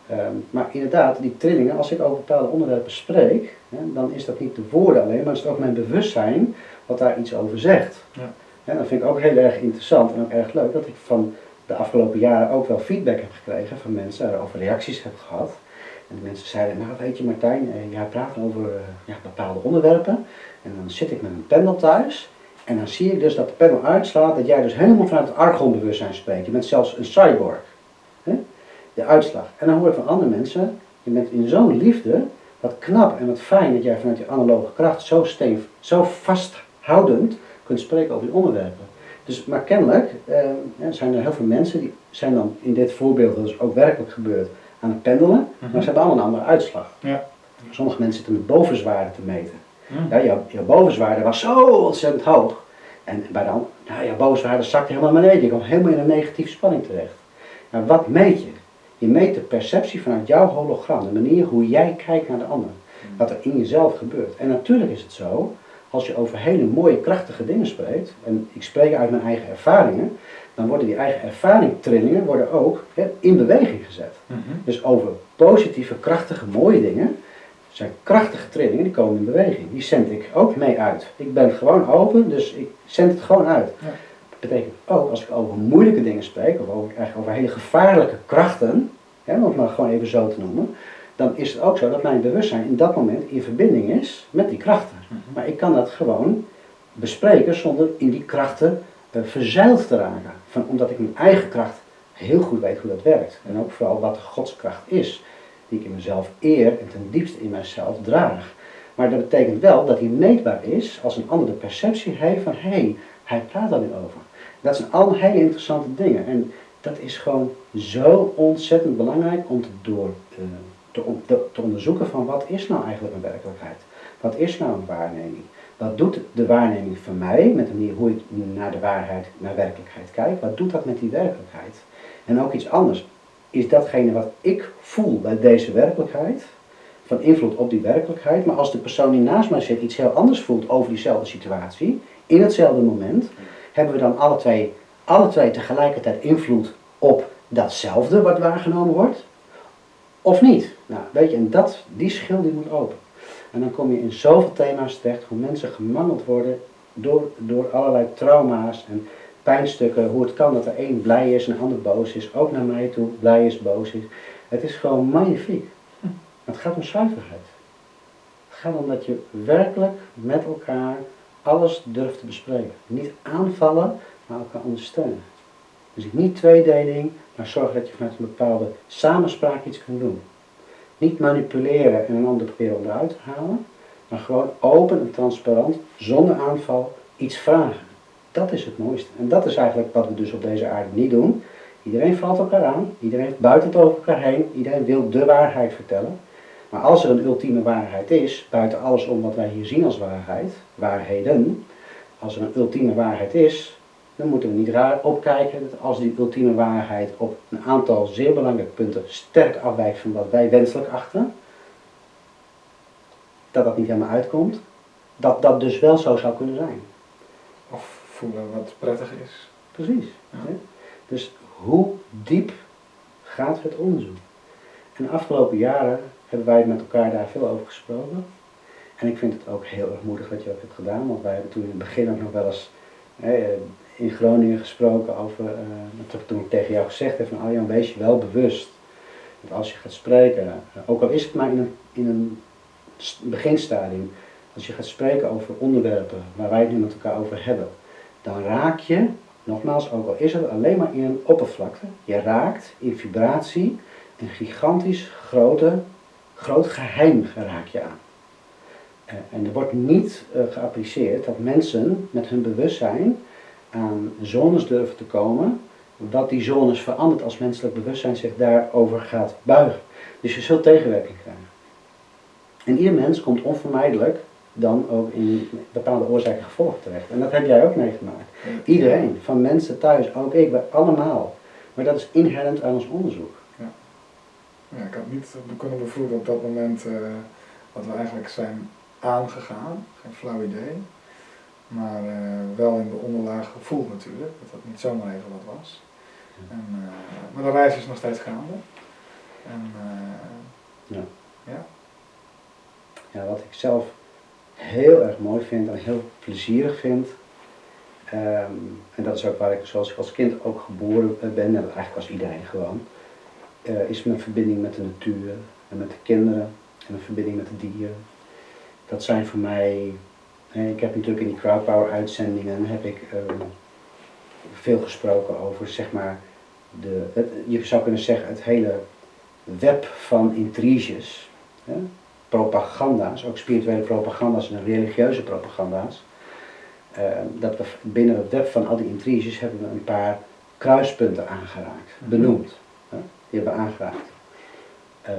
Ehm, maar inderdaad, die trillingen, als ik over bepaalde onderwerpen spreek, hè, dan is dat niet de woorden alleen, maar is het ook mijn bewustzijn wat daar iets over zegt. Ja. En dat vind ik ook heel erg interessant en ook erg leuk dat ik van de afgelopen jaren ook wel feedback heb gekregen van mensen, daarover reacties heb gehad. En de mensen zeiden, nou weet je Martijn, eh, jij praat over eh, ja, bepaalde onderwerpen. En dan zit ik met een panel thuis. En dan zie ik dus dat de panel uitslaat dat jij dus helemaal vanuit het argonbewustzijn spreekt. Je bent zelfs een cyborg. De uitslag. En dan hoor ik van andere mensen, je bent in zo'n liefde, wat knap en wat fijn dat jij vanuit je analoge kracht zo, stevig, zo vasthoudend kunt spreken over die onderwerpen. Dus, maar kennelijk eh, zijn er heel veel mensen die zijn dan in dit voorbeeld, dat is ook werkelijk gebeurd, aan het pendelen, maar mhm. ze hebben allemaal een andere uitslag. Ja. Sommige mensen zitten met bovenzwaarde te meten. Mhm. Ja, jouw, jouw bovenzwaarde was zo ontzettend hoog. En bij dan, nou, jouw bovenzwaarde zakt helemaal naar beneden. Je komt helemaal in een negatieve spanning terecht. Nou, wat meet je? Je meet de perceptie vanuit jouw hologram, de manier hoe jij kijkt naar de ander. Mhm. Wat er in jezelf gebeurt. En natuurlijk is het zo, als je over hele mooie, krachtige dingen spreekt, en ik spreek uit mijn eigen ervaringen, dan worden die eigen ervaringtrillingen worden ook in beweging gezet. Mhm. Dus over positieve, krachtige, mooie dingen zijn krachtige trillingen, die komen in beweging. Die zend ik ook mee uit. Ik ben gewoon open, dus ik zend het gewoon uit. Ja. Dat betekent ook, als ik over moeilijke dingen spreek, of over, eigenlijk over hele gevaarlijke krachten, hè, om het maar gewoon even zo te noemen, dan is het ook zo dat mijn bewustzijn in dat moment in verbinding is met die krachten. Mhm. Maar ik kan dat gewoon bespreken zonder in die krachten uh, verzeild te raken. Van, omdat ik mijn eigen kracht heel goed weet hoe dat werkt. En ook vooral wat de godskracht is, die ik in mezelf eer en ten diepste in mijzelf draag. Maar dat betekent wel dat die meetbaar is als een ander de perceptie heeft van hé, hey, hij praat daar nu over. Dat zijn allemaal hele interessante dingen. En dat is gewoon zo ontzettend belangrijk om te, door, uh, te, te onderzoeken van wat is nou eigenlijk een werkelijkheid. Wat is nou een waarneming? Wat doet de waarneming van mij, met de manier hoe ik naar de waarheid, naar werkelijkheid kijk, wat doet dat met die werkelijkheid? En ook iets anders. Is datgene wat ik voel bij deze werkelijkheid, van invloed op die werkelijkheid, maar als de persoon die naast mij zit iets heel anders voelt over diezelfde situatie, in hetzelfde moment, hebben we dan alle twee alle twee tegelijkertijd invloed op datzelfde wat waargenomen wordt? Of niet? Nou, weet je, en dat, die schil die moet open. En dan kom je in zoveel thema's terecht, hoe mensen gemangeld worden door, door allerlei trauma's en pijnstukken. Hoe het kan dat er één blij is en een ander boos is. Ook naar mij toe, blij is, boos is. Het is gewoon magnifiek. Het gaat om zuiverheid. Het gaat om dat je werkelijk met elkaar alles durft te bespreken. Niet aanvallen, maar elkaar ondersteunen. Dus niet tweedeling, maar zorg dat je vanuit een bepaalde samenspraak iets kunt doen. Niet manipuleren en een ander proberen onderuit te halen, maar gewoon open en transparant, zonder aanval, iets vragen. Dat is het mooiste. En dat is eigenlijk wat we dus op deze aarde niet doen. Iedereen valt elkaar aan, iedereen buiten het over elkaar heen, iedereen wil de waarheid vertellen. Maar als er een ultieme waarheid is, buiten alles om wat wij hier zien als waarheid, waarheden, als er een ultieme waarheid is, dan moeten we niet raar opkijken dat als die ultieme waarheid op een aantal zeer belangrijke punten sterk afwijkt van wat wij wenselijk achten, dat dat niet helemaal uitkomt, dat dat dus wel zo zou kunnen zijn. Of voelen wat prettig is. Precies. Ja. Dus hoe diep gaat het onderzoek? En de afgelopen jaren hebben wij met elkaar daar veel over gesproken. En ik vind het ook heel erg moedig dat je dat hebt gedaan, want wij hebben toen in het begin ook nog wel eens hè, in Groningen gesproken over, eh, toen- toen ik tegen jou gezegd heb van Arjan, wees je wel bewust. Dat als je gaat spreken, eh, ook al is het maar in een, in een beginstadium, als je gaat spreken over onderwerpen waar wij het nu met elkaar over hebben, dan raak je, nogmaals, ook al is het alleen maar in een oppervlakte, je raakt in vibratie een gigantisch grote, groot geheim raak je aan. Eh, En er wordt niet eh, geapprecieerd dat mensen met hun bewustzijn aan zones durven te komen, wat die zones verandert als menselijk bewustzijn zich daarover gaat buigen. Dus je zult tegenwerking krijgen. En ieder mens komt onvermijdelijk dan ook in bepaalde oorzaken en gevolgen terecht. En dat heb jij ook meegemaakt. Iedereen, van mensen thuis, ook ik, wij allemaal. Maar dat is inherent aan ons onderzoek. Ja, ik had niet kunnen bevroeden op dat moment eh, wat we eigenlijk zijn aangegaan. Geen flauw idee. Maar eh, wel in de onderlaag gevoeld natuurlijk. Dat dat niet zomaar even wat was. En, eh, maar de reis is nog steeds gaande. En Ja. ja, Ja, wat ik zelf heel erg mooi vind en heel plezierig vind. ehm, en dat is ook waar ik zoals ik als kind ook geboren ben, en eigenlijk als iedereen gewoon. Eh, is mijn verbinding met de natuur en met de kinderen en mijn verbinding met de dieren. Dat zijn voor mij, ik heb natuurlijk in die crowdpower uitzendingen heb ik ehm, veel gesproken over zeg maar, de, het, je zou kunnen zeggen het hele web van intriges. Hè? propaganda's, ook spirituele propaganda's en religieuze propaganda's. eh, dat we binnen het web van al die intriges hebben we een paar kruispunten aangeraakt, benoemd. Die hebben we aangeraakt. Eh,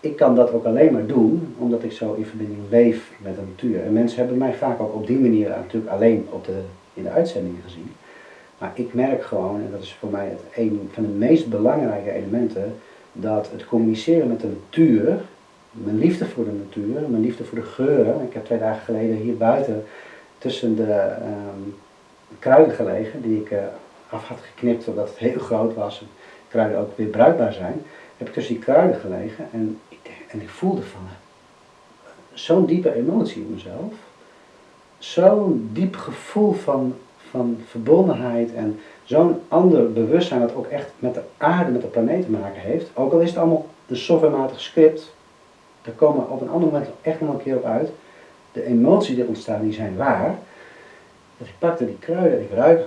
ik kan dat ook alleen maar doen omdat ik zo in verbinding leef met de natuur. En mensen hebben mij vaak ook op die manier natuurlijk alleen op de, in de uitzendingen gezien. Maar ik merk gewoon, en dat is voor mij het een van de meest belangrijke elementen, dat het communiceren met de natuur mijn liefde voor de natuur, mijn liefde voor de geuren. Ik heb twee dagen geleden hier buiten tussen de ehm, kruiden gelegen, die ik eh, af had geknipt omdat het heel groot was kruiden ook weer bruikbaar zijn. Heb ik tussen die kruiden gelegen en ik, en ik voelde van zo'n diepe emotie in mezelf. Zo'n diep gevoel van, van verbondenheid en zo'n ander bewustzijn dat ook echt met de aarde, met de planeet te maken heeft. Ook al is het allemaal een softwarematig script, daar komen we op een ander moment echt nog een keer op uit. De emoties die ontstaan, die zijn waar. Dus ik pakte die kruiden, ik ruik,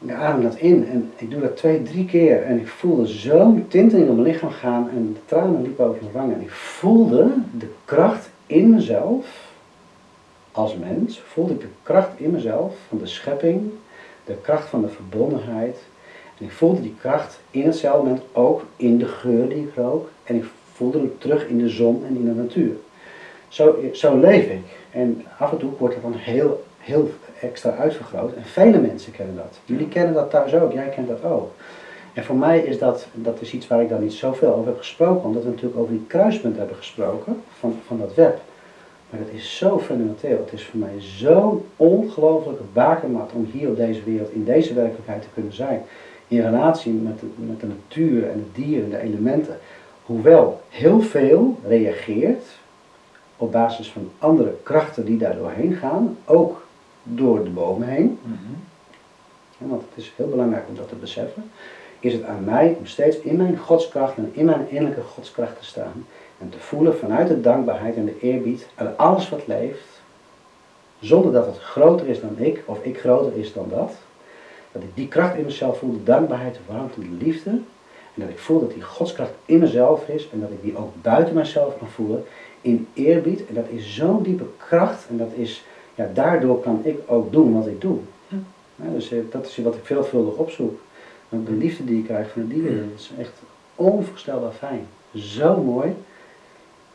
ik adem dat in en ik doe dat twee, drie keer. En ik voelde zo'n tinteling door mijn lichaam gaan en de tranen liepen over mijn wangen. En ik voelde de kracht in mezelf, als mens, voelde ik de kracht in mezelf van de schepping, de kracht van de verbondenheid. En ik voelde die kracht in hetzelfde moment ook in de geur die ik rook. En ik voelde hem terug in de zon en in de natuur. Zo, zo leef ik. En af en toe wordt het dan heel, heel extra uitvergroot. En vele mensen kennen dat. Jullie kennen dat thuis ook, jij kent dat ook. En voor mij is dat, dat is iets waar ik dan niet zoveel over heb gesproken, omdat we natuurlijk over die kruispunt hebben gesproken van, van dat web. Maar het is zo fundamenteel. Het is voor mij zo'n ongelofelijke bakermat om hier op deze wereld, in deze werkelijkheid te kunnen zijn. In relatie met de, met de natuur en de dieren, de elementen. Hoewel heel veel reageert op basis van andere krachten die daar doorheen gaan, ook door de bomen heen. Want het is heel belangrijk om dat te beseffen. Is het aan mij om steeds in mijn godskracht en in mijn innerlijke godskracht te staan. En te voelen vanuit de dankbaarheid en de eerbied aan alles wat leeft. Zonder dat het groter is dan ik of ik groter is dan dat. Dat ik die kracht in mezelf voel, de dankbaarheid, de warmte, de liefde. En dat ik voel dat die godskracht in mezelf is en dat ik die ook buiten mezelf kan voelen in eerbied. En dat is zo'n diepe kracht en dat is, ja, daardoor kan ik ook doen wat ik doe. Ja, dus eh, dat is wat ik veelvuldig opzoek. De liefde die je krijgt van de dieren, dat is echt onvoorstelbaar fijn. Zo mooi.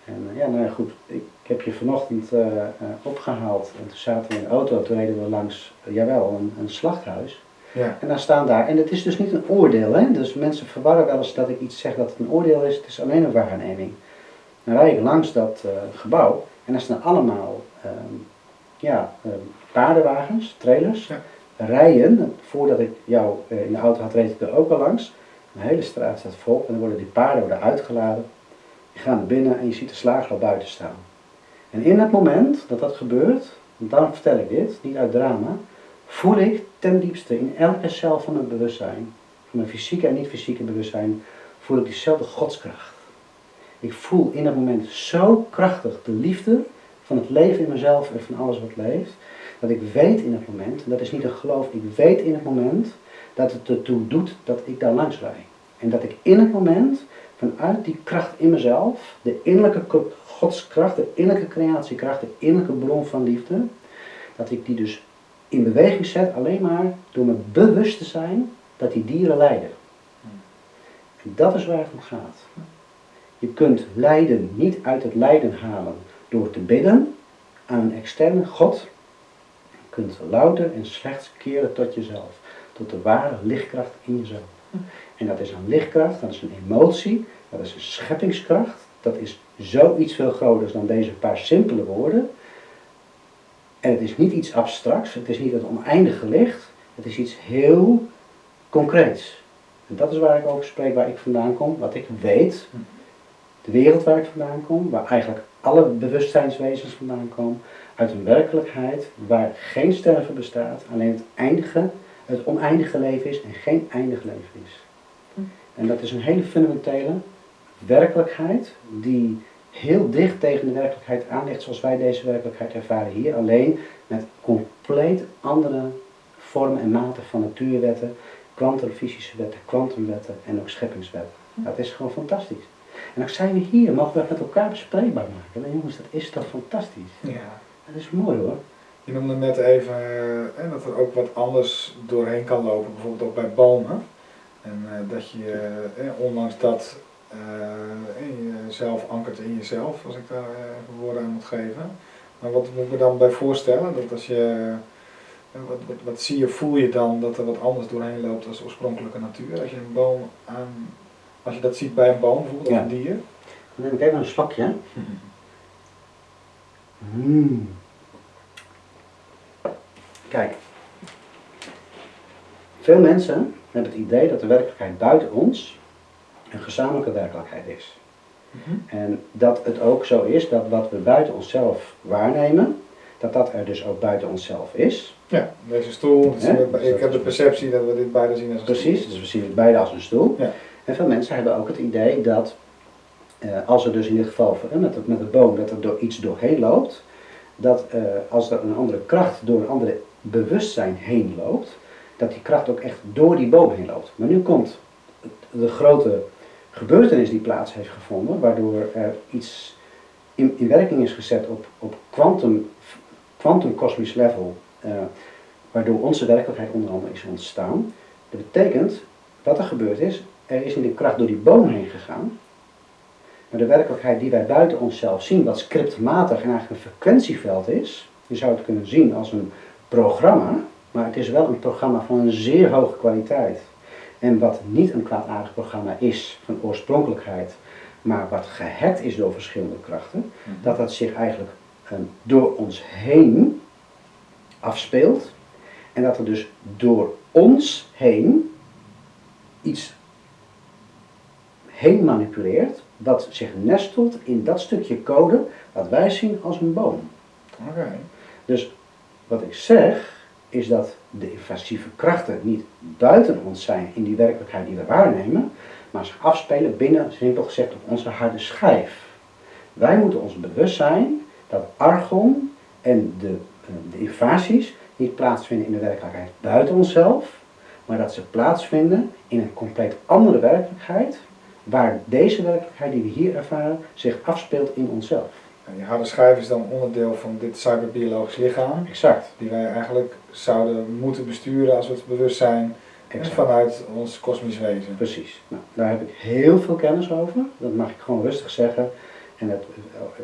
En eh, ja, nou ja, goed, ik heb je vanochtend uh, uh, opgehaald en toen zaten we in de auto, toen reden we langs, jawel, een, een slachthuis. Ja. En daar staan daar, en het is dus niet een oordeel, hè? dus mensen verwarren wel eens dat ik iets zeg dat het een oordeel is, het is alleen een waarneming. Dan rijd ik langs dat gebouw en daar staan allemaal ehm, ja, ehm, paardenwagens, trailers. Ja rijden, voordat ik jou in de auto had, reed ik er ook al langs. De hele straat staat vol en dan worden die paarden worden uitgeladen. Je gaat naar binnen en je ziet de slager al buiten staan. En in het moment dat dat gebeurt, dan vertel ik dit, niet uit drama, voel ik ten diepste in elke cel van mijn bewustzijn, van mijn fysieke en niet-fysieke bewustzijn, voel ik diezelfde godskracht. Ik voel in dat moment zo krachtig de liefde van het leven in mezelf en van alles wat leeft, dat ik weet in het moment, en dat is niet een geloof, ik weet in het moment dat het ertoe doet dat ik daar langs rij. En dat ik in het moment, vanuit die kracht in mezelf, de innerlijke godskracht, de innerlijke creatiekracht, de innerlijke bron van liefde, dat ik die dus in beweging zet alleen maar door me bewust te zijn dat die dieren lijden. En dat is waar het om gaat. Je kunt lijden niet uit het lijden halen door te bidden aan een externe God, kunt louter en slechts keren tot jezelf. Tot de ware lichtkracht in jezelf. En dat is een lichtkracht, dat is een emotie, dat is een scheppingskracht. Dat is zoiets veel groters dan deze paar simpele woorden. En het is niet iets abstracts, het is niet het oneindige licht, het is iets heel concreets. En dat is waar ik over spreek, waar ik vandaan kom, wat ik weet, de wereld waar ik vandaan kom, waar eigenlijk alle bewustzijnswezens vandaan komen, uit een werkelijkheid waar geen sterven bestaat, alleen het eindige, het oneindige leven is en geen eindig leven is. En dat is een hele fundamentele werkelijkheid die heel dicht tegen de werkelijkheid aan ligt zoals wij deze werkelijkheid ervaren hier, alleen met compleet andere vormen en maten van natuurwetten, kwantumfysische wetten, kwantumwetten en ook scheppingswetten. Dat is gewoon fantastisch. En dan zijn we hier, mogen we het met elkaar bespreekbaar maken. En jongens, dat is toch fantastisch? Ja. Dat is mooi hoor. Je noemde net even eh, dat er ook wat anders doorheen kan lopen, bijvoorbeeld ook bij bomen. En eh, dat je, eh, ondanks dat eh, jezelf ankert in jezelf, als ik daar woorden aan moet geven. Maar wat moet ik me dan bij voorstellen? Dat als je, wat, wat, wat zie je, voel je dan dat er wat anders doorheen loopt als de oorspronkelijke natuur? Als je een boom aan, als je dat ziet bij een boom bijvoorbeeld, of een dier. Dan neem ik even een slokje. Mm. Kijk. Veel mensen hebben het idee dat de werkelijkheid buiten ons een gezamenlijke werkelijkheid is. En dat het ook zo is dat wat we buiten onszelf waarnemen, dat dat er dus ook buiten onszelf is. Ja, deze stoel, ik heb de perceptie dat we dit beide zien als een Precies, stoel. dus we zien het beide als een stoel. Ja. En veel mensen hebben ook het idee dat eh, als er dus in dit geval met, met de boom dat er door iets doorheen loopt, dat eh, als er een andere kracht door een andere bewustzijn heen loopt, dat die kracht ook echt door die boom heen loopt. Maar nu komt de grote gebeurtenis die plaats heeft gevonden, waardoor er iets in, in werking is gezet op, op quantum, quantum level, eh, waardoor onze werkelijkheid onder andere is ontstaan. Dat betekent, wat er gebeurd is, er is niet een kracht door die boom heen gegaan, maar de werkelijkheid die wij buiten onszelf zien, wat scriptmatig en eigenlijk een frequentieveld is, je zou het kunnen zien als een programma, maar het is wel een programma van een zeer hoge kwaliteit. En wat niet een kwaadaardig programma is van oorspronkelijkheid, maar wat gehackt is door verschillende krachten, dat dat zich eigenlijk ehm, door ons heen afspeelt. En dat er dus door ons heen iets heen manipuleert, dat zich nestelt in dat stukje code wat wij zien als een boom. Oké. Dus wat ik zeg, is dat de invasieve krachten niet buiten ons zijn in die werkelijkheid die we waarnemen, maar zich afspelen binnen, simpel gezegd, op onze harde schijf. Wij moeten ons bewust zijn dat argon en de, eh, de invasies niet plaatsvinden in de werkelijkheid buiten onszelf, maar dat ze plaatsvinden in een compleet andere werkelijkheid, waar deze werkelijkheid die we hier ervaren zich afspeelt in onszelf. En die harde schijf is dan onderdeel van dit cyberbiologisch lichaam, Exact. die wij eigenlijk zouden moeten besturen als we het bewust zijn exact. vanuit ons kosmisch wezen. Precies. Nou, daar heb ik heel veel kennis over. Dat mag ik gewoon rustig zeggen. En het,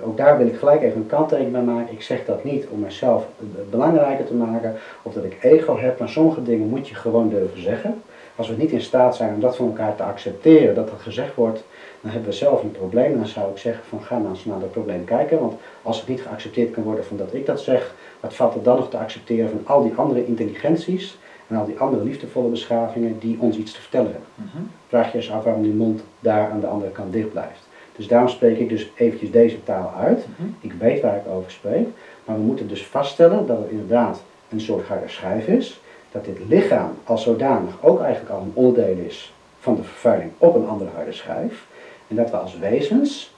ook daar wil ik gelijk even een kanttekening bij maken. Ik zeg dat niet om mezelf belangrijker te maken of dat ik ego heb, maar sommige dingen moet je gewoon durven zeggen. Als we niet in staat zijn om dat van elkaar te accepteren, dat dat gezegd wordt, dan hebben we zelf een probleem. Dan zou ik zeggen van ga nou eens naar dat probleem kijken. Want als het niet geaccepteerd kan worden van dat ik dat zeg, wat valt er dan nog te accepteren van al die andere intelligenties en al die andere liefdevolle beschavingen die ons iets te vertellen hebben. Mhm. Vraag je eens af waarom die mond daar aan de andere kant dicht blijft. Dus daarom spreek ik dus eventjes deze taal uit. Mhm. Ik weet waar ik over spreek, maar we moeten dus vaststellen dat het inderdaad een soort harde schijf is. Dat dit lichaam als zodanig ook eigenlijk al een onderdeel is van de vervuiling op een andere harde schijf. En dat we als wezens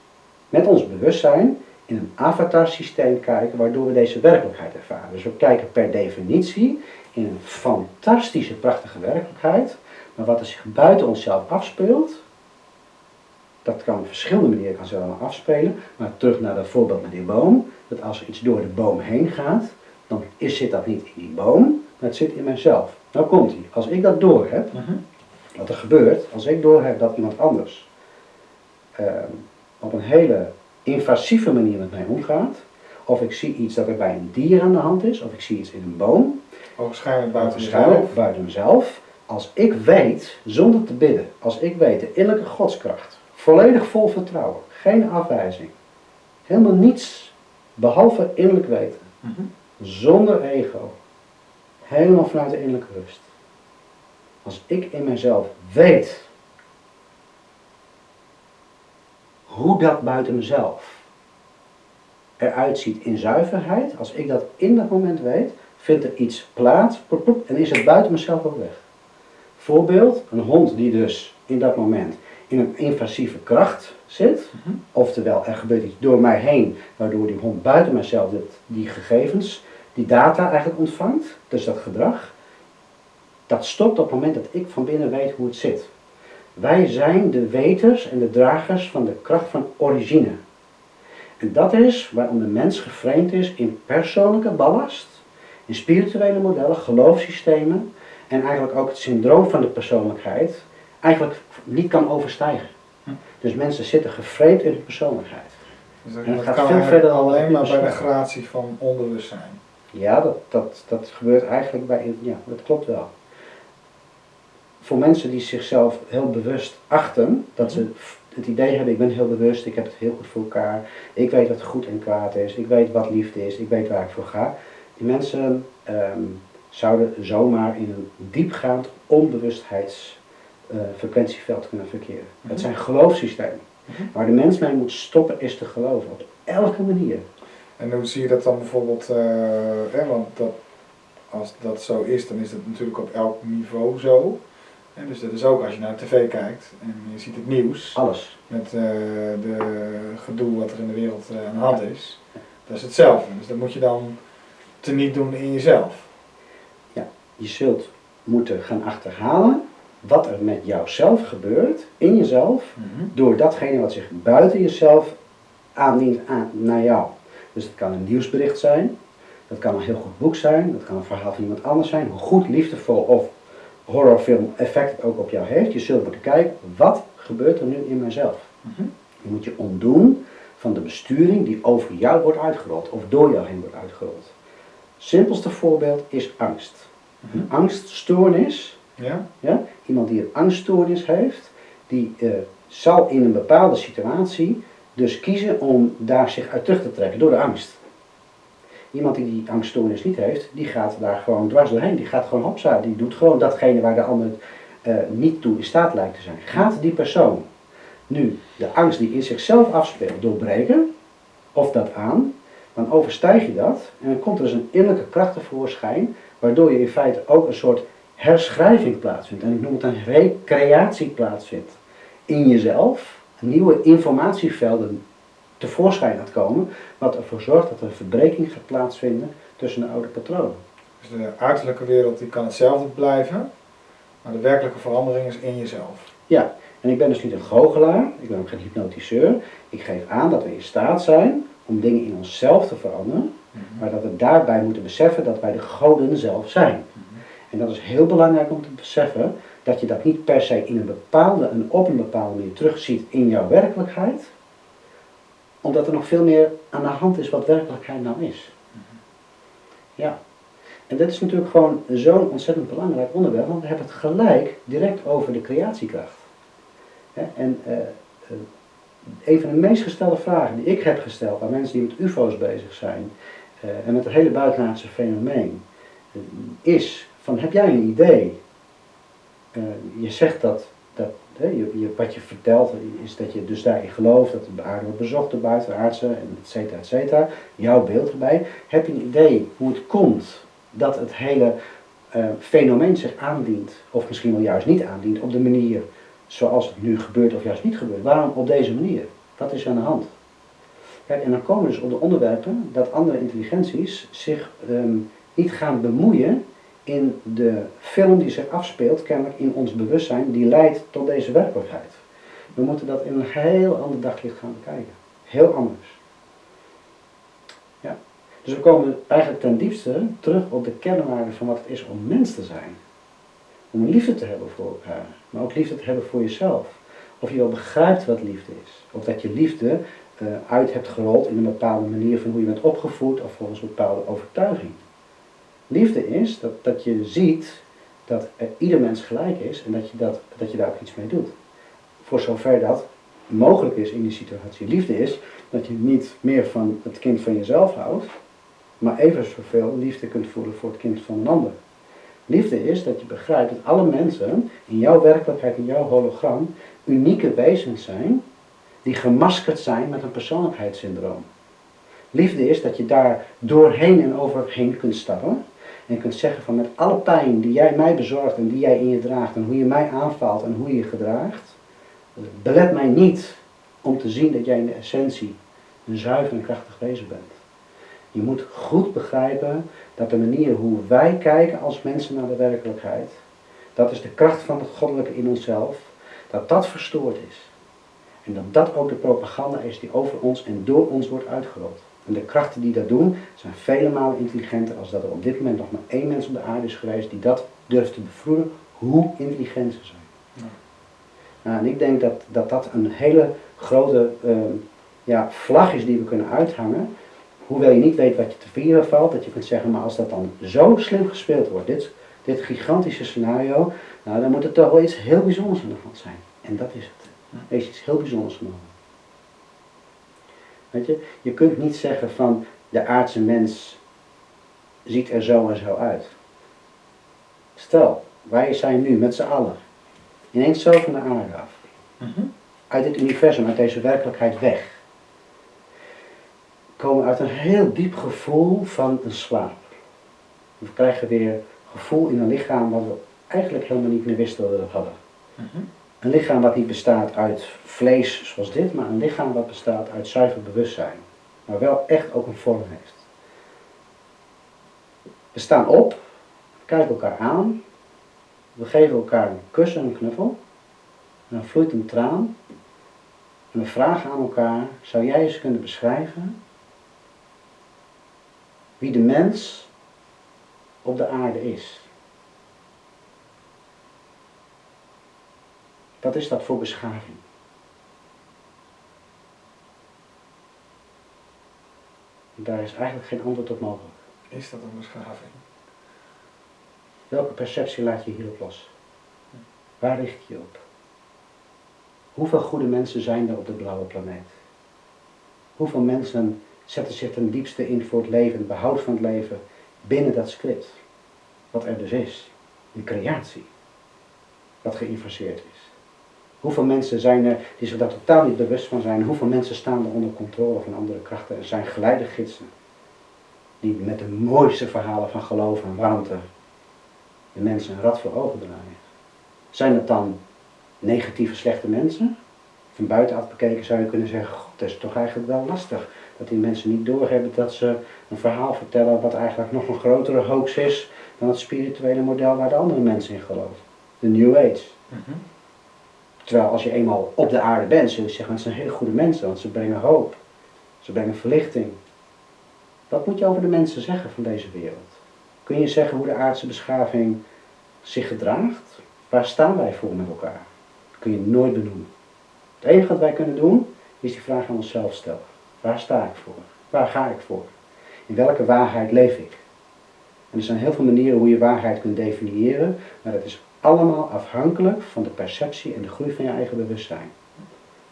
met ons bewustzijn in een avatar-systeem kijken waardoor we deze werkelijkheid ervaren. Dus we kijken per definitie in een fantastische, prachtige werkelijkheid, maar wat er zich buiten onszelf afspeelt, dat kan op verschillende manieren kan allemaal afspelen. Maar terug naar dat voorbeeld met die boom, dat als er iets door de boom heen gaat, dan is, zit dat niet in die boom, het zit in mijzelf. Nou komt ie. Als ik dat door heb, Mhm. wat er gebeurt, als ik doorheb dat iemand anders ehm, op een hele invasieve manier met mij omgaat, of ik zie iets dat er bij een dier aan de hand is, of ik zie iets in een boom, Waarschijnlijk buiten waarschijnlijk buiten mezelf, als ik weet, zonder te bidden, als ik weet de innerlijke godskracht, volledig vol vertrouwen, geen afwijzing, helemaal niets behalve innerlijk weten, Mhm. zonder ego, helemaal vanuit de innerlijke rust. Als ik in mezelf weet hoe dat buiten mezelf eruit ziet in zuiverheid, als ik dat in dat moment weet, vindt er iets plaats plop, plop, en is het buiten mezelf ook weg. Voorbeeld, een hond die dus in dat moment in een invasieve kracht zit, Mhm. oftewel er gebeurt iets door mij heen, waardoor die hond buiten mezelf dit, die gegevens, die data eigenlijk ontvangt, dus dat gedrag, dat stopt op het moment dat ik van binnen weet hoe het zit. Wij zijn de weters en de dragers van de kracht van origine. En dat is waarom de mens geframed is in persoonlijke ballast, in spirituele modellen, geloofssystemen en eigenlijk ook het syndroom van de persoonlijkheid eigenlijk niet kan overstijgen. Hm. Dus mensen zitten geframed in hun persoonlijkheid. Dus dat, En het dat gaat kan veel verder alleen maar bij de gratie van onbewustzijn. Ja, dat, dat, dat gebeurt eigenlijk bij, ja, dat klopt wel. Voor mensen die zichzelf heel bewust achten, dat ze f- het idee hebben, ik ben heel bewust, ik heb het heel goed voor elkaar, ik weet wat goed en kwaad is, ik weet wat liefde is, ik weet waar ik voor ga. Die mensen ehm, zouden zomaar in een diepgaand onbewustheidsfrequentieveld kunnen verkeren. Mhm. Het zijn geloofssystemen. Mhm. Waar de mens mee moet stoppen is te geloven, op elke manier. En hoe zie je dat dan bijvoorbeeld, eh, hè, want dat, als dat zo is, dan is dat natuurlijk op elk niveau zo. En dus dat is ook als je naar tv kijkt en je ziet het nieuws Alles. met eh, de gedoe wat er in de wereld eh, aan de hand is. Dat is hetzelfde. Dus dat moet je dan teniet doen in jezelf. Je zult moeten gaan achterhalen wat er met jouzelf gebeurt, in jezelf, door datgene wat zich buiten jezelf aandient aan, naar jou. Dus het kan een nieuwsbericht zijn, dat kan een heel goed boek zijn, dat kan een verhaal van iemand anders zijn, hoe goed, liefdevol of horrorfilm effect het ook op jou heeft. Je zult moeten kijken, wat gebeurt er nu in mezelf? Mhm. Je moet je ontdoen van de besturing die over jou wordt uitgerold of door jou heen wordt uitgerold. Simpelste voorbeeld is angst. Een angststoornis, Ja? ja, iemand die een angststoornis heeft, die eh, zal in een bepaalde situatie dus kiezen om daar zich uit terug te trekken door de angst. Iemand die die angststoornis niet heeft, die gaat daar gewoon dwars doorheen. Die gaat gewoon hopsa, die doet gewoon datgene waar de ander eh, niet toe in staat lijkt te zijn. Gaat die persoon nu de angst die in zichzelf afspeelt doorbreken, of dat aan, dan overstijg je dat en dan komt er dus een innerlijke kracht tevoorschijn, waardoor je in feite ook een soort herschrijving plaatsvindt. En ik noem het een recreatie plaatsvindt in jezelf, nieuwe informatievelden tevoorschijn gaat komen, wat ervoor zorgt dat er een verbreking gaat plaatsvinden tussen de oude patronen. Dus de uiterlijke wereld die kan hetzelfde blijven, maar de werkelijke verandering is in jezelf. Ja, en ik ben dus niet een goochelaar, ik ben ook geen hypnotiseur. Ik geef aan dat we in staat zijn om dingen in onszelf te veranderen, maar dat we daarbij moeten beseffen dat wij de goden zelf zijn. En dat is heel belangrijk om te beseffen dat je dat niet per se in een bepaalde en op een bepaalde manier terugziet in jouw werkelijkheid, omdat er nog veel meer aan de hand is wat werkelijkheid nou is. Ja. En dit is natuurlijk gewoon zo'n ontzettend belangrijk onderwerp, want we hebben het gelijk direct over de creatiekracht. En uh, een van de meest gestelde vragen die ik heb gesteld aan mensen die met UFO's bezig zijn uh, en met het hele buitenaardse fenomeen, is van heb jij een idee? Je zegt dat, dat je, je, wat je vertelt is dat je dus daarin gelooft dat de aarde wordt bezocht door buitenaardse, en et cetera, et cetera. Jouw beeld erbij. Heb je een idee hoe het komt dat het hele uh, fenomeen zich aandient, of misschien wel juist niet aandient, op de manier zoals het nu gebeurt of juist niet gebeurt? Waarom op deze manier? Wat is aan de hand? Kijk, en dan komen dus op de onderwerpen dat andere intelligenties zich um, niet gaan bemoeien in de film die zich afspeelt, kennelijk in ons bewustzijn, die leidt tot deze werkelijkheid. We moeten dat in een heel ander daglicht gaan bekijken. Heel anders. Ja. Dus we komen eigenlijk ten diepste terug op de kernwaarde van wat het is om mens te zijn. Om liefde te hebben voor elkaar, maar ook liefde te hebben voor jezelf. Of je wel begrijpt wat liefde is. Of dat je liefde uh, uit hebt gerold in een bepaalde manier van hoe je bent opgevoed of volgens een bepaalde overtuiging. Liefde is dat, dat je ziet dat er ieder mens gelijk is en dat je, dat, dat je daar ook iets mee doet. Voor zover dat mogelijk is in die situatie. Liefde is dat je niet meer van het kind van jezelf houdt, maar even zoveel liefde kunt voelen voor het kind van een ander. Liefde is dat je begrijpt dat alle mensen in jouw werkelijkheid, in jouw hologram, unieke wezens zijn die gemaskerd zijn met een persoonlijkheidssyndroom. Liefde is dat je daar doorheen en overheen kunt stappen en kunt zeggen van met alle pijn die jij mij bezorgt en die jij in je draagt en hoe je mij aanvalt en hoe je je gedraagt, belet mij niet om te zien dat jij in de essentie een zuiver en krachtig wezen bent. Je moet goed begrijpen dat de manier hoe wij kijken als mensen naar de werkelijkheid, dat is de kracht van het goddelijke in onszelf, dat dat verstoord is. En dat dat ook de propaganda is die over ons en door ons wordt uitgerold. En de krachten die dat doen zijn vele malen intelligenter als dat er op dit moment nog maar één mens op de aarde is geweest die dat durft te bevroeden hoe intelligent ze zijn. Ja. Nou, en ik denk dat, dat dat een hele grote uh, ja, vlag is die we kunnen uithangen. Hoewel je niet weet wat je te vieren valt, dat je kunt zeggen, maar als dat dan zo slim gespeeld wordt, dit, dit gigantische scenario, nou dan moet er toch wel iets heel bijzonders aan de hand zijn. En dat is het. Er is iets heel bijzonders genomen. Weet je, je kunt niet zeggen van de aardse mens ziet er zo en zo uit. Stel, wij zijn nu met z'n allen ineens zo van de aarde af. Mhm. Uit dit universum, uit deze werkelijkheid weg. Komen uit een heel diep gevoel van een slaap. We krijgen weer gevoel in een lichaam wat we eigenlijk helemaal niet meer wisten dat we hadden. Mhm. Een lichaam wat niet bestaat uit vlees zoals dit, maar een lichaam wat bestaat uit zuiver bewustzijn. Maar wel echt ook een vorm heeft. We staan op, kijken elkaar aan, we geven elkaar een kus en een knuffel. En dan vloeit een traan. En we vragen aan elkaar, zou jij eens kunnen beschrijven wie de mens op de aarde is? Wat is dat voor beschaving? Daar is eigenlijk geen antwoord op mogelijk. Is dat een beschaving? Welke perceptie laat je hierop los? Waar richt je op? Hoeveel goede mensen zijn er op de blauwe planeet? Hoeveel mensen zetten zich ten diepste in voor het leven, het behoud van het leven binnen dat script. Wat er dus is, een creatie, wat geïnfaseerd is. Hoeveel mensen zijn er die zich daar totaal niet bewust van zijn? Hoeveel mensen staan er onder controle van andere krachten? Er zijn geleidegidsen die met de mooiste verhalen van geloof en warmte de mensen een rad voor ogen draaien. Zijn het dan negatieve, slechte mensen? Van buitenaf bekeken zou je kunnen zeggen, god, dat is toch eigenlijk wel lastig. Dat die mensen niet doorhebben dat ze een verhaal vertellen wat eigenlijk nog een grotere hoax is dan het spirituele model waar de andere mensen in geloven. De New Age. Mhm. Terwijl als je eenmaal op de aarde bent, zul je zeggen, het zijn hele goede mensen, want ze brengen hoop. Ze brengen verlichting. Wat moet je over de mensen zeggen van deze wereld? Kun je zeggen hoe de aardse beschaving zich gedraagt? Waar staan wij voor met elkaar? Dat kun je nooit benoemen. Het enige wat wij kunnen doen, is die vraag aan onszelf stellen. Waar sta ik voor? Waar ga ik voor? In welke waarheid leef ik? En er zijn heel veel manieren hoe je waarheid kunt definiëren, maar dat is allemaal afhankelijk van de perceptie en de groei van je eigen bewustzijn.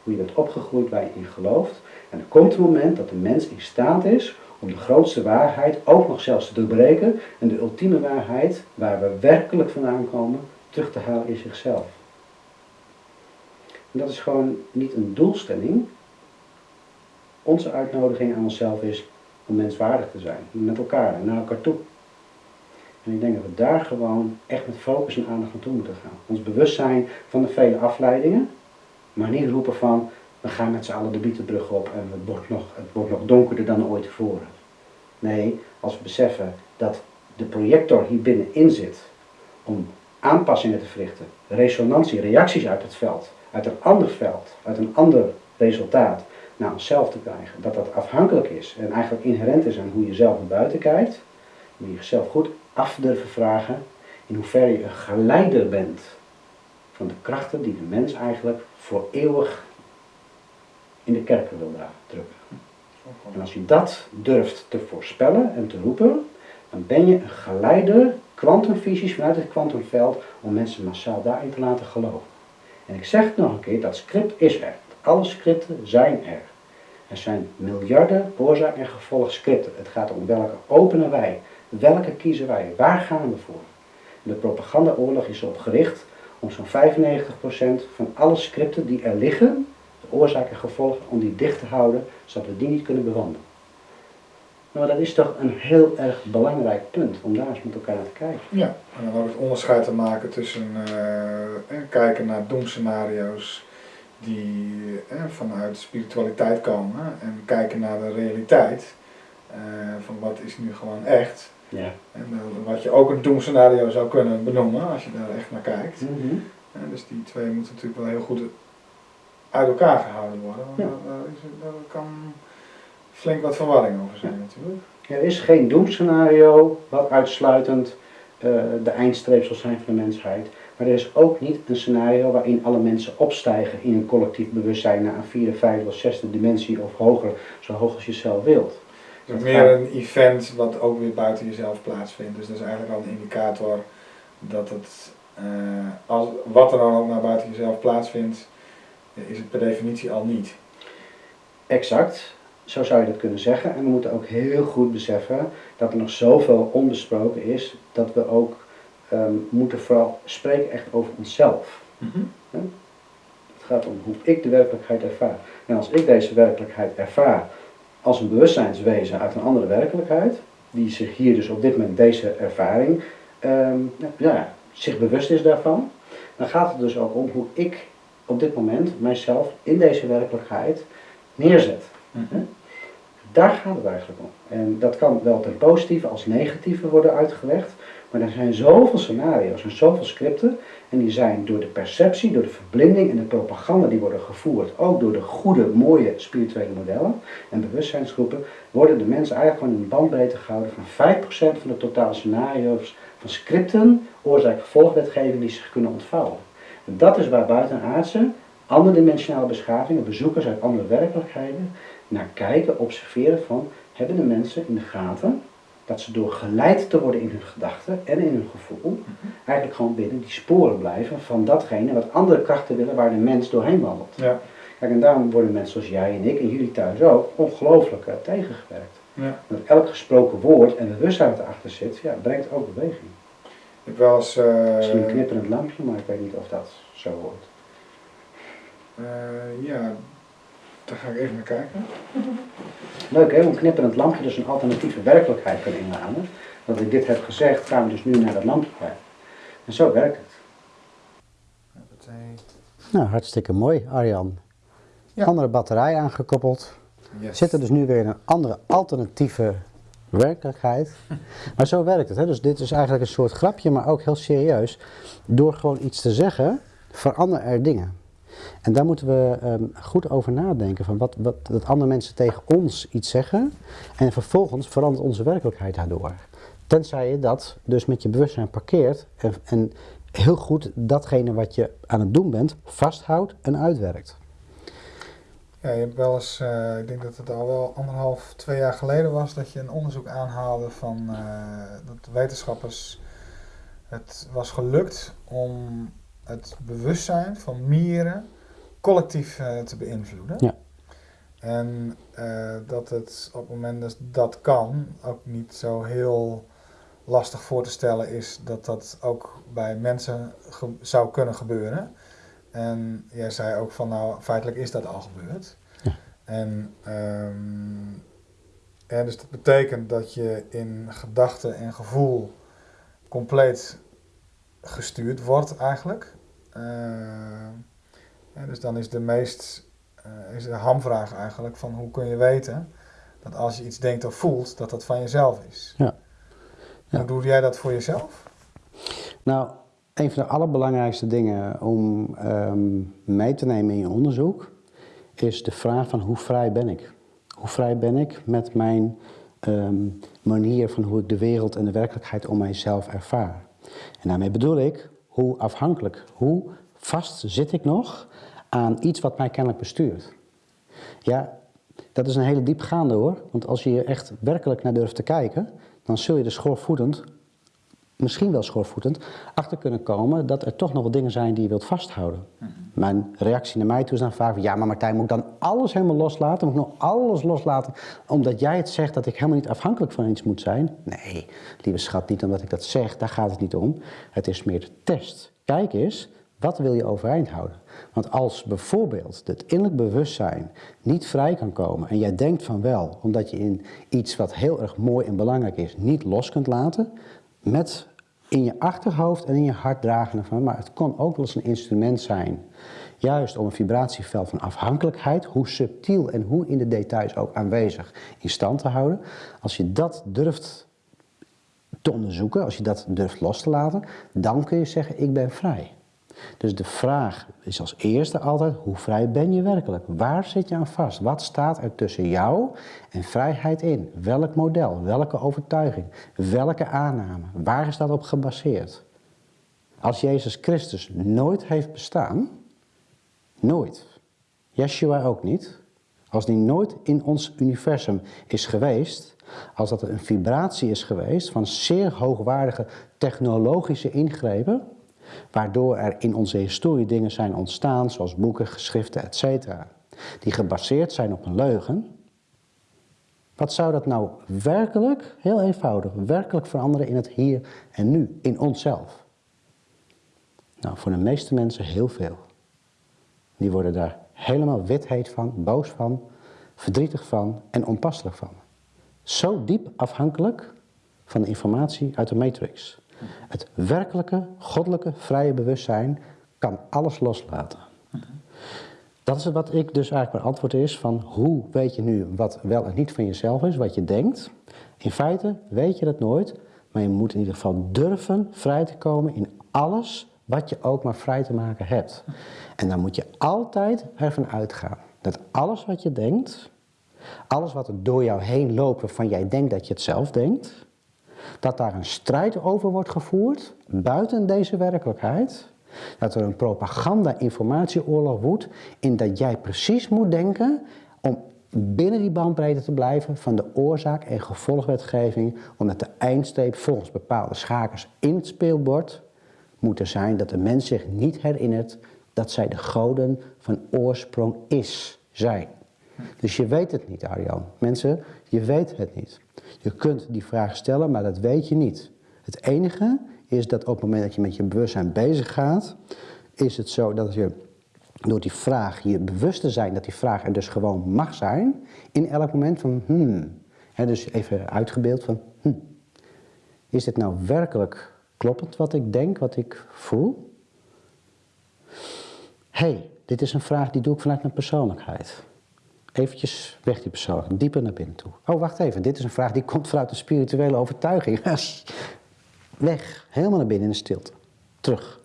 Hoe je bent opgegroeid, waar je in gelooft. En er komt een moment dat de mens in staat is om de grootste waarheid ook nog zelfs te doorbreken en de ultieme waarheid, waar we werkelijk vandaan komen, terug te halen in zichzelf. En dat is gewoon niet een doelstelling. Onze uitnodiging aan onszelf is om menswaardig te zijn, met elkaar en naar elkaar toe. En ik denk dat we daar gewoon echt met focus en aandacht naartoe moeten gaan. Ons bewustzijn van de vele afleidingen, maar niet roepen van we gaan met z'n allen de Bietenbrug op en het wordt, nog, het wordt nog donkerder dan ooit tevoren. Nee, als we beseffen dat de projector hier binnenin zit om aanpassingen te verrichten, resonantie, reacties uit het veld, uit een ander veld, uit een ander resultaat naar onszelf te krijgen, dat dat afhankelijk is en eigenlijk inherent is aan hoe je zelf naar buiten kijkt, moet je jezelf goed af durven vragen in hoeverre je een geleider bent van de krachten die de mens eigenlijk voor eeuwig in de kerken wil drukken. En als je dat durft te voorspellen en te roepen, dan ben je een geleider, kwantumvisies vanuit het kwantumveld, om mensen massaal daarin te laten geloven. En ik zeg het nog een keer, dat script is er. Alle scripten zijn er. Er zijn miljarden oorzaak- en gevolgscripten. Het gaat om welke openen wij, welke kiezen wij, waar gaan we voor. De propagandaoorlog is erop gericht om zo'n 95% van alle scripten die er liggen, de oorzaak en gevolg, om die dicht te houden, zodat we die niet kunnen bewandelen. Maar dat is toch een heel erg belangrijk punt, om daar eens met elkaar naar te kijken. Ja, en dan ook het onderscheid te maken tussen uh, kijken naar doemscenario's die eh, vanuit spiritualiteit komen en kijken naar de realiteit. Van wat is nu gewoon echt. Ja. En uh, wat je ook een doemscenario zou kunnen benoemen als je daar echt naar kijkt. Mm -hmm. dus die twee moeten natuurlijk wel heel goed uit elkaar gehouden worden. Want Ja. daar, daar is, daar kan flink wat verwarring over zijn natuurlijk. Er is geen doemscenario wat uitsluitend eh, de eindstreep zal zijn van de mensheid. Maar er is ook niet een scenario waarin alle mensen opstijgen in een collectief bewustzijn naar een vierde, vijfde of zesde dimensie of hoger, zo hoog als je zelf wilt. Het is meer een event wat ook weer buiten jezelf plaatsvindt. Dus dat is eigenlijk al een indicator dat het, eh, als, wat er dan ook naar buiten jezelf plaatsvindt, eh, is het per definitie al niet. Exact, zo zou je dat kunnen zeggen. En we moeten ook heel goed beseffen dat er nog zoveel onbesproken is, dat we ook ehm, moeten vooral spreken echt over onszelf. Het gaat om hoe ik de werkelijkheid ervaar. En als ik deze werkelijkheid ervaar als een bewustzijnswezen uit een andere werkelijkheid, die zich hier dus op dit moment deze ervaring, ehm, ja, zich bewust is daarvan, dan gaat het dus ook om hoe ik op dit moment mijzelf in deze werkelijkheid neerzet. Daar gaat het eigenlijk om. En dat kan wel ten positieve als negatieve worden uitgelegd. Maar er zijn zoveel scenario's en zoveel scripten. En die zijn door de perceptie, door de verblinding en de propaganda die worden gevoerd. Ook door de goede, mooie spirituele modellen en bewustzijnsgroepen. Worden de mensen eigenlijk gewoon in een bandbreedte gehouden van 5% van de totale scenario's van scripten, oorzaak-gevolgwetgeving die zich kunnen ontvouwen. En dat is waar buitenaardse, andere dimensionale beschavingen, bezoekers uit andere werkelijkheden, naar kijken, observeren van, hebben de mensen in de gaten dat ze door geleid te worden in hun gedachten en in hun gevoel, eigenlijk gewoon binnen die sporen blijven van datgene wat andere krachten willen waar de mens doorheen wandelt. Ja. Kijk, en daarom worden mensen zoals jij en ik en jullie thuis ook ongelooflijk uh, tegengewerkt. Ja. Want elk gesproken woord en de bewustzijn wat erachter zit, ja, brengt ook beweging. Ik heb wel eens... eh, Misschien een knipperend lampje, maar ik weet niet of dat zo hoort. eh, ja, daar ga ik even naar kijken. Leuk hè, hoe een knipperend lampje dus een alternatieve werkelijkheid kan inladen. Dat ik dit heb gezegd, gaan we dus nu naar dat lampje kijken. En zo werkt het. Nou, hartstikke mooi, Arjan. Ja. Andere batterij aangekoppeld. Yes. Zitten dus nu weer in een andere alternatieve werkelijkheid. Maar zo werkt het. Hè? Dus dit is eigenlijk een soort grapje, maar ook heel serieus. Door gewoon iets te zeggen, veranderen er dingen. En daar moeten we ehm, goed over nadenken. Van wat, wat, dat andere mensen tegen ons iets zeggen. En vervolgens verandert onze werkelijkheid daardoor. Tenzij je dat dus met je bewustzijn parkeert. En, en heel goed datgene wat je aan het doen bent, vasthoudt en uitwerkt. Ja, je hebt wel eens, eh, ik denk dat het al wel anderhalf, twee jaar geleden was, dat je een onderzoek aanhaalde van eh, dat wetenschappers het was gelukt om het bewustzijn van mieren collectief eh, te beïnvloeden. Ja. En eh, dat het op het moment dat dat kan, ook niet zo heel lastig voor te stellen is dat dat ook bij mensen zou kunnen gebeuren. En jij zei ook van nou, feitelijk is dat al gebeurd. Ja. En ehm, ja, dus dat betekent dat je in gedachten en gevoel compleet gestuurd wordt eigenlijk. Eh, ja, dus dan is de meest eh, is de hamvraag eigenlijk van hoe kun je weten dat als je iets denkt of voelt, dat dat van jezelf is. Ja. Ja. Hoe doe jij dat voor jezelf? Nou, een van de allerbelangrijkste dingen om ehm, mee te nemen in je onderzoek is de vraag van hoe vrij ben ik? Hoe vrij ben ik met mijn ehm, manier van hoe ik de wereld en de werkelijkheid om mijzelf ervaar? En daarmee bedoel ik, hoe afhankelijk, hoe vast zit ik nog aan iets wat mij kennelijk bestuurt? Ja, dat is een hele diepgaande hoor. Want als je hier echt werkelijk naar durft te kijken, dan zul je er schoorvoetend, misschien wel schoorvoetend, achter kunnen komen dat er toch nog wat dingen zijn die je wilt vasthouden. Mijn reactie naar mij toe is dan vaak van, ja maar Martijn, moet ik dan alles helemaal loslaten? Moet ik nog alles loslaten omdat jij het zegt dat ik helemaal niet afhankelijk van iets moet zijn? Nee, lieve schat, niet omdat ik dat zeg, daar gaat het niet om. Het is meer de test. Kijk eens, wat wil je overeind houden? Want als bijvoorbeeld het innerlijk bewustzijn niet vrij kan komen en jij denkt van wel, omdat je in iets wat heel erg mooi en belangrijk is, niet los kunt laten, met in je achterhoofd en in je hart dragen ervan, maar het kon ook wel eens een instrument zijn. Juist om een vibratieveld van afhankelijkheid, hoe subtiel en hoe in de details ook aanwezig, in stand te houden. Als je dat durft te onderzoeken, als je dat durft los te laten, dan kun je zeggen, ik ben vrij. Dus de vraag is als eerste altijd, hoe vrij ben je werkelijk? Waar zit je aan vast? Wat staat er tussen jou en vrijheid in? Welk model? Welke overtuiging? Welke aanname? Waar is dat op gebaseerd? Als Jezus Christus nooit heeft bestaan, nooit, Yeshua ook niet, als die nooit in ons universum is geweest, als dat een vibratie is geweest van zeer hoogwaardige technologische ingrepen, waardoor er in onze historie dingen zijn ontstaan, zoals boeken, geschriften, etc., die gebaseerd zijn op een leugen. Wat zou dat nou werkelijk, heel eenvoudig, werkelijk veranderen in het hier en nu, in onszelf? Nou, voor de meeste mensen heel veel. Die worden daar helemaal witheet van, boos van, verdrietig van en onpasselijk van. Zo diep afhankelijk van de informatie uit de matrix. Het werkelijke, goddelijke, vrije bewustzijn kan alles loslaten. Dat is wat ik dus eigenlijk mijn antwoord is van hoe weet je nu wat wel en niet van jezelf is, wat je denkt. In feite weet je dat nooit, maar je moet in ieder geval durven vrij te komen in alles wat je ook maar vrij te maken hebt. En dan moet je altijd ervan uitgaan dat alles wat je denkt, alles wat er door jou heen loopt waarvan jij denkt dat je het zelf denkt, dat daar een strijd over wordt gevoerd buiten deze werkelijkheid. Dat er een propaganda-informatieoorlog woedt in dat jij precies moet denken om binnen die bandbreedte te blijven van de oorzaak- en gevolgwetgeving, omdat de eindsteep volgens bepaalde schakers in het speelbord moet er zijn dat de mens zich niet herinnert dat zij de goden van oorsprong is, zijn. Dus je weet het niet, Arjan. Mensen, je weet het niet. Je kunt die vraag stellen, maar dat weet je niet. Het enige is dat op het moment dat je met je bewustzijn bezig gaat, is het zo dat je door die vraag je bewust te zijn dat die vraag er dus gewoon mag zijn, in elk moment van hmm. dus even uitgebeeld van hmm. Is dit nou werkelijk kloppend wat ik denk, wat ik voel? hey, dit is een vraag die doe ik vanuit mijn persoonlijkheid. Eventjes weg die persoon, dieper naar binnen toe. Oh, wacht even, dit is een vraag die komt vanuit een spirituele overtuiging. weg, helemaal naar binnen in de stilte. Terug.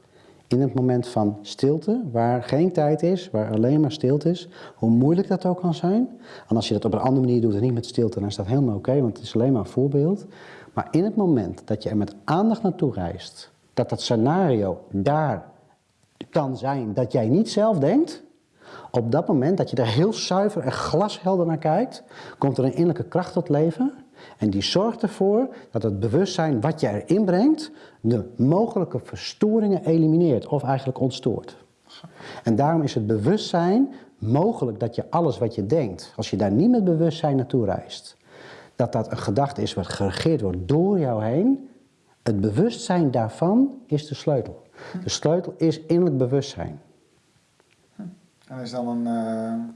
In het moment van stilte, waar geen tijd is, waar alleen maar stilte is, hoe moeilijk dat ook kan zijn. En als je dat op een andere manier doet en niet met stilte, dan is dat helemaal oké, want het is alleen maar een voorbeeld. Maar in het moment dat je er met aandacht naartoe reist, dat dat scenario daar kan zijn dat jij niet zelf denkt, op dat moment dat je er heel zuiver en glashelder naar kijkt, komt er een innerlijke kracht tot leven. En die zorgt ervoor dat het bewustzijn wat je erin brengt, de mogelijke verstoringen elimineert of eigenlijk ontstoort. En daarom is het bewustzijn mogelijk dat je alles wat je denkt, als je daar niet met bewustzijn naartoe reist, dat dat een gedachte is wat geregeerd wordt door jou heen. Het bewustzijn daarvan is de sleutel. De sleutel is innerlijk bewustzijn. En is dan een. Uh,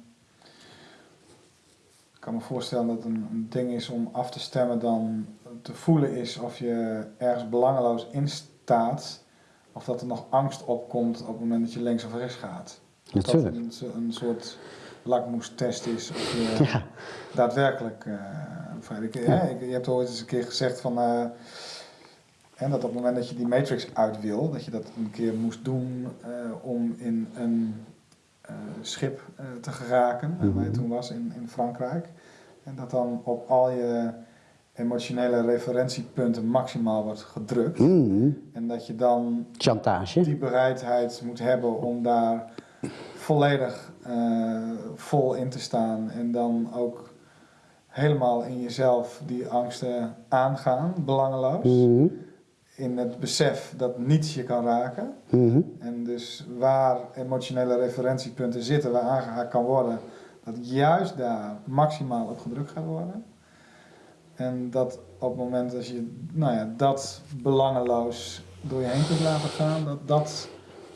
ik kan me voorstellen dat het een, een, ding is om af te stemmen dan te voelen is of je ergens belangeloos in staat. Of dat er nog angst opkomt op het moment dat je links of rechts gaat. Of dat een, een soort lakmoestest is. Of je ja. daadwerkelijk. Uh, ik, ja. je hebt ooit eens een keer gezegd van. Uh, en dat op het moment dat je die matrix uit wil, dat je dat een keer moest doen uh, om in een schip uh, te geraken, waar je toen was in, in Frankrijk. En dat dan op al je emotionele referentiepunten maximaal wordt gedrukt. Mm -hmm. En dat je dan Chantage. die bereidheid moet hebben om daar volledig vol in te staan. En dan ook helemaal in jezelf die angsten aangaan, belangeloos. Mm -hmm in het besef dat niets je kan raken. Mhm. En dus waar emotionele referentiepunten zitten, waar aangehaakt kan worden, dat juist daar maximaal op gedrukt gaat worden. En dat op het moment dat je nou ja, dat belangeloos door je heen kunt laten gaan, dat dat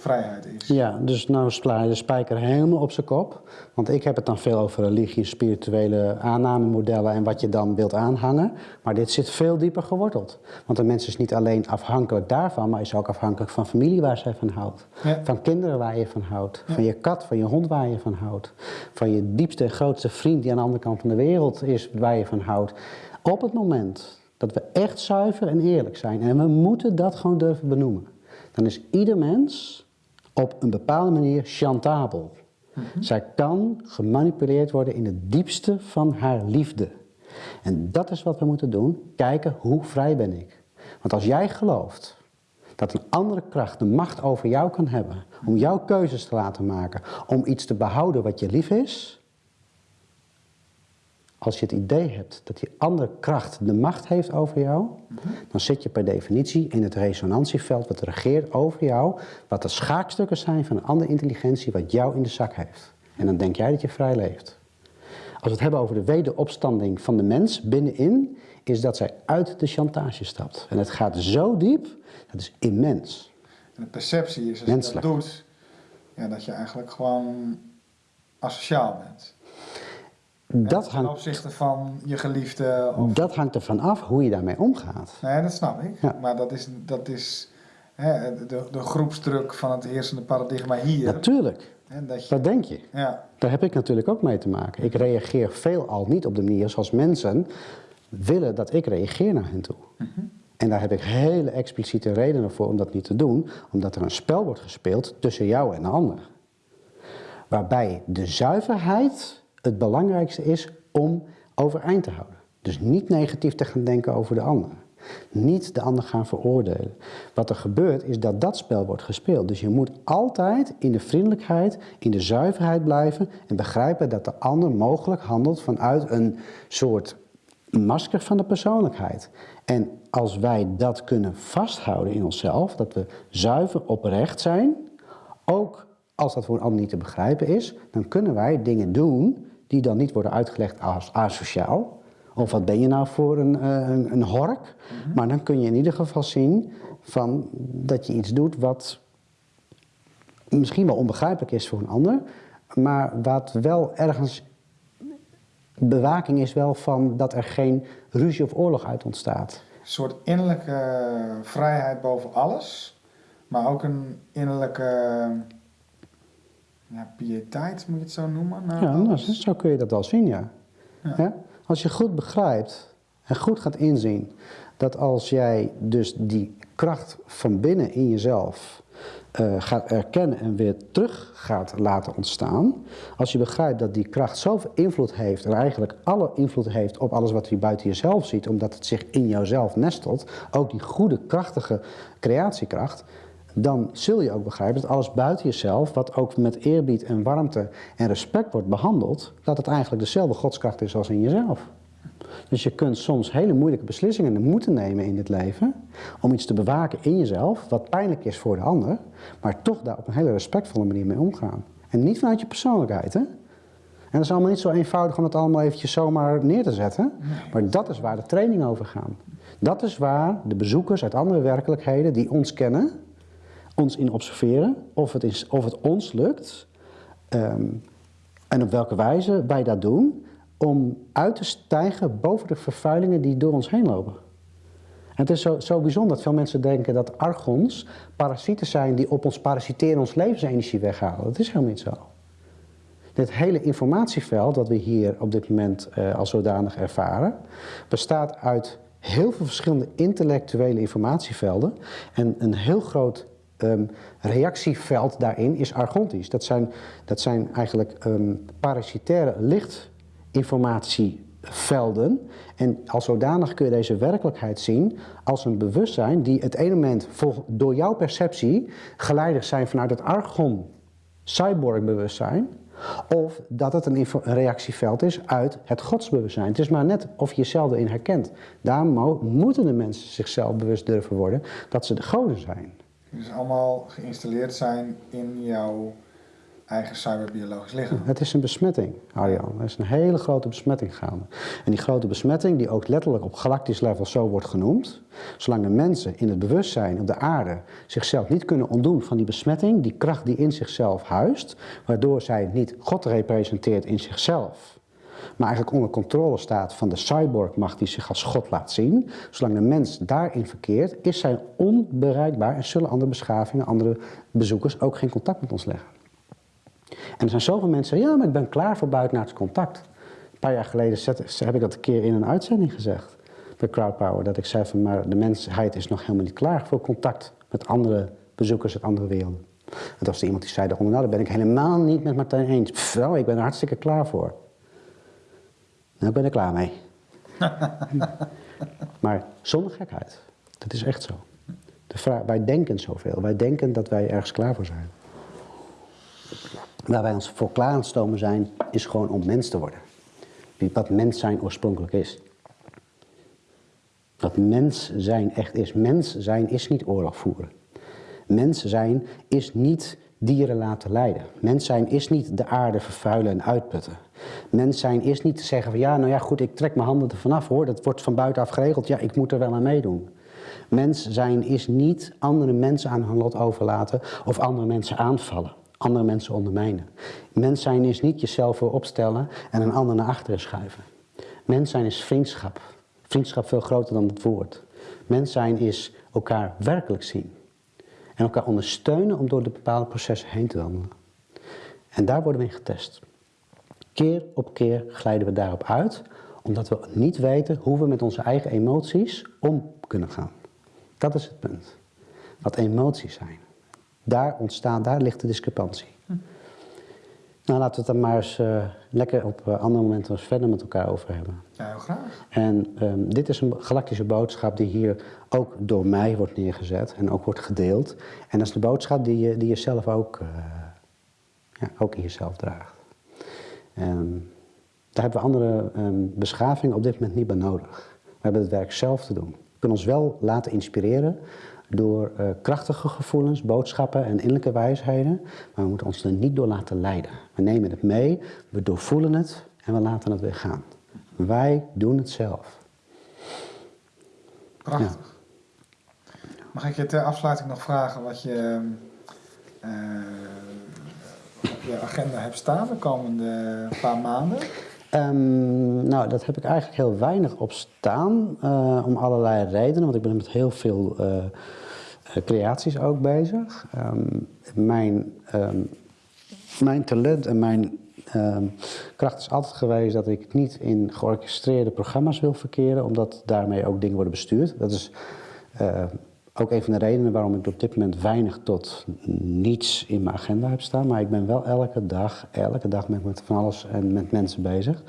vrijheid is. Ja, dus nou sla je de spijker helemaal op zijn kop. Want ik heb het dan veel over religie, spirituele aannamemodellen en wat je dan wilt aanhangen. Maar dit zit veel dieper geworteld. Want een mens is niet alleen afhankelijk daarvan, maar is ook afhankelijk van familie waar zij van houdt. Van kinderen waar je van houdt. Van je kat, van je hond waar je van houdt. Van je diepste en grootste vriend die aan de andere kant van de wereld is waar je van houdt. Op het moment dat we echt zuiver en eerlijk zijn, en we moeten dat gewoon durven benoemen, dan is ieder mens op een bepaalde manier chantabel. Mhm. Zij kan gemanipuleerd worden in het diepste van haar liefde. En dat is wat we moeten doen. Kijken hoe vrij ben ik. Want als jij gelooft dat een andere kracht de macht over jou kan hebben, om jouw keuzes te laten maken, om iets te behouden wat je lief is, als je het idee hebt dat die andere kracht de macht heeft over jou, dan zit je per definitie in het resonantieveld wat regeert over jou, wat de schaakstukken zijn van een andere intelligentie wat jou in de zak heeft. En dan denk jij dat je vrij leeft. Als we het hebben over de wederopstanding van de mens binnenin, is dat zij uit de chantage stapt. En het gaat zo diep, dat is immens. En de perceptie is als Menselijk. je dat doet, ja, dat je eigenlijk gewoon asociaal bent. Dat hangt, ten opzichte van je geliefde? Of... Dat hangt ervan af hoe je daarmee omgaat. Nee, dat snap ik. Maar dat is, dat is hè, de, de groepsdruk van het heersende paradigma hier. Natuurlijk. Dat, je, dat, denk je. Ja. Daar heb ik natuurlijk ook mee te maken. Ik reageer veelal niet op de manier zoals mensen willen dat ik reageer naar hen toe. Mhm. En daar heb ik hele expliciete redenen voor om dat niet te doen. Omdat er een spel wordt gespeeld tussen jou en de ander. Waarbij de zuiverheid het belangrijkste is om overeind te houden. Dus niet negatief te gaan denken over de ander. Niet de ander gaan veroordelen. Wat er gebeurt is dat dat spel wordt gespeeld. Dus je moet altijd in de vriendelijkheid, in de zuiverheid blijven en begrijpen dat de ander mogelijk handelt vanuit een soort masker van de persoonlijkheid. En als wij dat kunnen vasthouden in onszelf, dat we zuiver oprecht zijn, ook als dat voor een ander niet te begrijpen is, dan kunnen wij dingen doen die dan niet worden uitgelegd als asociaal. Of wat ben je nou voor een, eh, een, een hork? Maar dan kun je in ieder geval zien van dat je iets doet wat misschien wel onbegrijpelijk is voor een ander, maar wat wel ergens bewaking is wel van dat er geen ruzie of oorlog uit ontstaat. Een soort innerlijke vrijheid boven alles, maar ook een innerlijke ja, piëteit, moet je het zo noemen? naar Ja, nou, zo kun je dat wel zien, ja. Ja. Ja? Als je goed begrijpt en goed gaat inzien dat als jij dus die kracht van binnen in jezelf eh, gaat erkennen en weer terug gaat laten ontstaan, als je begrijpt dat die kracht zoveel invloed heeft en eigenlijk alle invloed heeft op alles wat je buiten jezelf ziet, omdat het zich in jouzelf nestelt, ook die goede, krachtige creatiekracht, dan zul je ook begrijpen dat alles buiten jezelf, wat ook met eerbied en warmte en respect wordt behandeld, dat het eigenlijk dezelfde godskracht is als in jezelf. Dus je kunt soms hele moeilijke beslissingen moeten nemen in dit leven om iets te bewaken in jezelf, wat pijnlijk is voor de ander, maar toch daar op een hele respectvolle manier mee omgaan. En niet vanuit je persoonlijkheid, hè? En dat is allemaal niet zo eenvoudig om het allemaal eventjes zomaar neer te zetten. Maar dat is waar de training over gaat. Dat is waar de bezoekers uit andere werkelijkheden die ons kennen, ons in observeren, of het, is, of het ons lukt ehm, en op welke wijze wij dat doen, om uit te stijgen boven de vervuilingen die door ons heen lopen. En het is zo, zo bijzonder dat veel mensen denken dat argons parasieten zijn die op ons parasiteren, ons levensenergie weghalen. Dat is helemaal niet zo. Dit hele informatieveld dat we hier op dit moment eh, als zodanig ervaren, bestaat uit heel veel verschillende intellectuele informatievelden. En een heel groot ehm, reactieveld daarin is argontisch. Dat zijn, dat zijn eigenlijk ehm, parasitaire lichtinformatievelden. En als zodanig kun je deze werkelijkheid zien als een bewustzijn die het ene moment door jouw perceptie geleiderd zijn vanuit het argon cyborg-bewustzijn. Of dat het een, reactieveld is uit het godsbewustzijn. Het is maar net of je jezelf erin herkent. Daar mo- moeten de mensen zichzelf bewust durven worden dat ze de goden zijn. Dus allemaal geïnstalleerd zijn in jouw eigen cyberbiologisch lichaam. Het is een besmetting, Arjan. Er is een hele grote besmetting gaande. En die grote besmetting, die ook letterlijk op galactisch level zo wordt genoemd, zolang de mensen in het bewustzijn op de aarde zichzelf niet kunnen ontdoen van die besmetting, die kracht die in zichzelf huist, waardoor zij niet God representeert in zichzelf, maar eigenlijk onder controle staat van de cyborgmacht die zich als God laat zien, zolang de mens daarin verkeert, is zij onbereikbaar en zullen andere beschavingen, andere bezoekers ook geen contact met ons leggen. En er zijn zoveel mensen ja, maar ik ben klaar voor buitenaards contact. Een paar jaar geleden heb ik dat een keer in een uitzending gezegd. Bij Crowdpower. Dat ik zei van, maar de mensheid is nog helemaal niet klaar voor contact met andere bezoekers uit andere werelden. En toen was er iemand die zei nou, daar ben ik helemaal niet met Martijn eens. Pff, ik ben er hartstikke klaar voor. Nou, ik ben er klaar mee. maar zonder gekheid. Dat is echt zo. De vraag, wij denken zoveel. Wij denken dat wij ergens klaar voor zijn. Waar wij ons voor klaar aan het stomen zijn, is gewoon om mens te worden. Wat mens zijn oorspronkelijk is. Wat mens zijn echt is. Mens zijn is niet oorlog voeren. Mens zijn is niet dieren laten lijden. Mens zijn is niet de aarde vervuilen en uitputten. Mens zijn is niet te zeggen van ja, nou ja goed, ik trek mijn handen er vanaf hoor. Dat wordt van buitenaf geregeld. Ja, ik moet er wel aan meedoen. Mens zijn is niet andere mensen aan hun lot overlaten of andere mensen aanvallen. Andere mensen ondermijnen. Mens zijn is niet jezelf voor opstellen en een ander naar achteren schuiven. Mens zijn is vriendschap. Vriendschap veel groter dan het woord. Mens zijn is elkaar werkelijk zien. En elkaar ondersteunen om door de bepaalde processen heen te wandelen. En daar worden we in getest. Keer op keer glijden we daarop uit, omdat we niet weten hoe we met onze eigen emoties om kunnen gaan. Dat is het punt. Wat emoties zijn. Daar ontstaat, daar ligt de discrepantie. Nou, laten we het dan maar eens eh, lekker op eh, andere momenten eens verder met elkaar over hebben. Ja, heel graag. En ehm, dit is een galactische boodschap die hier ook door mij wordt neergezet en ook wordt gedeeld. En dat is de boodschap die je, die je zelf ook, eh, ja, ook in jezelf draagt. En daar hebben we andere ehm, beschavingen op dit moment niet bij nodig. We hebben het werk zelf te doen. We kunnen ons wel laten inspireren door uh, krachtige gevoelens, boodschappen en innerlijke wijsheden, maar we moeten ons er niet door laten leiden. We nemen het mee, we doorvoelen het en we laten het weer gaan. Wij doen het zelf. Prachtig. Mag ik je ter afsluiting nog vragen wat je uh, op je agenda hebt staan de komende paar maanden? Um, nou, dat heb ik eigenlijk heel weinig op staan, uh, om allerlei redenen, want ik ben met heel veel uh, creaties ook bezig. Um, mijn, mijn talent en mijn kracht is altijd geweest dat ik niet in georchestreerde programma's wil verkeren, omdat daarmee ook dingen worden bestuurd. Dat is ook een van de redenen waarom ik op dit moment weinig tot niets in mijn agenda heb staan. Maar ik ben wel elke dag, elke dag met, van alles en met mensen bezig.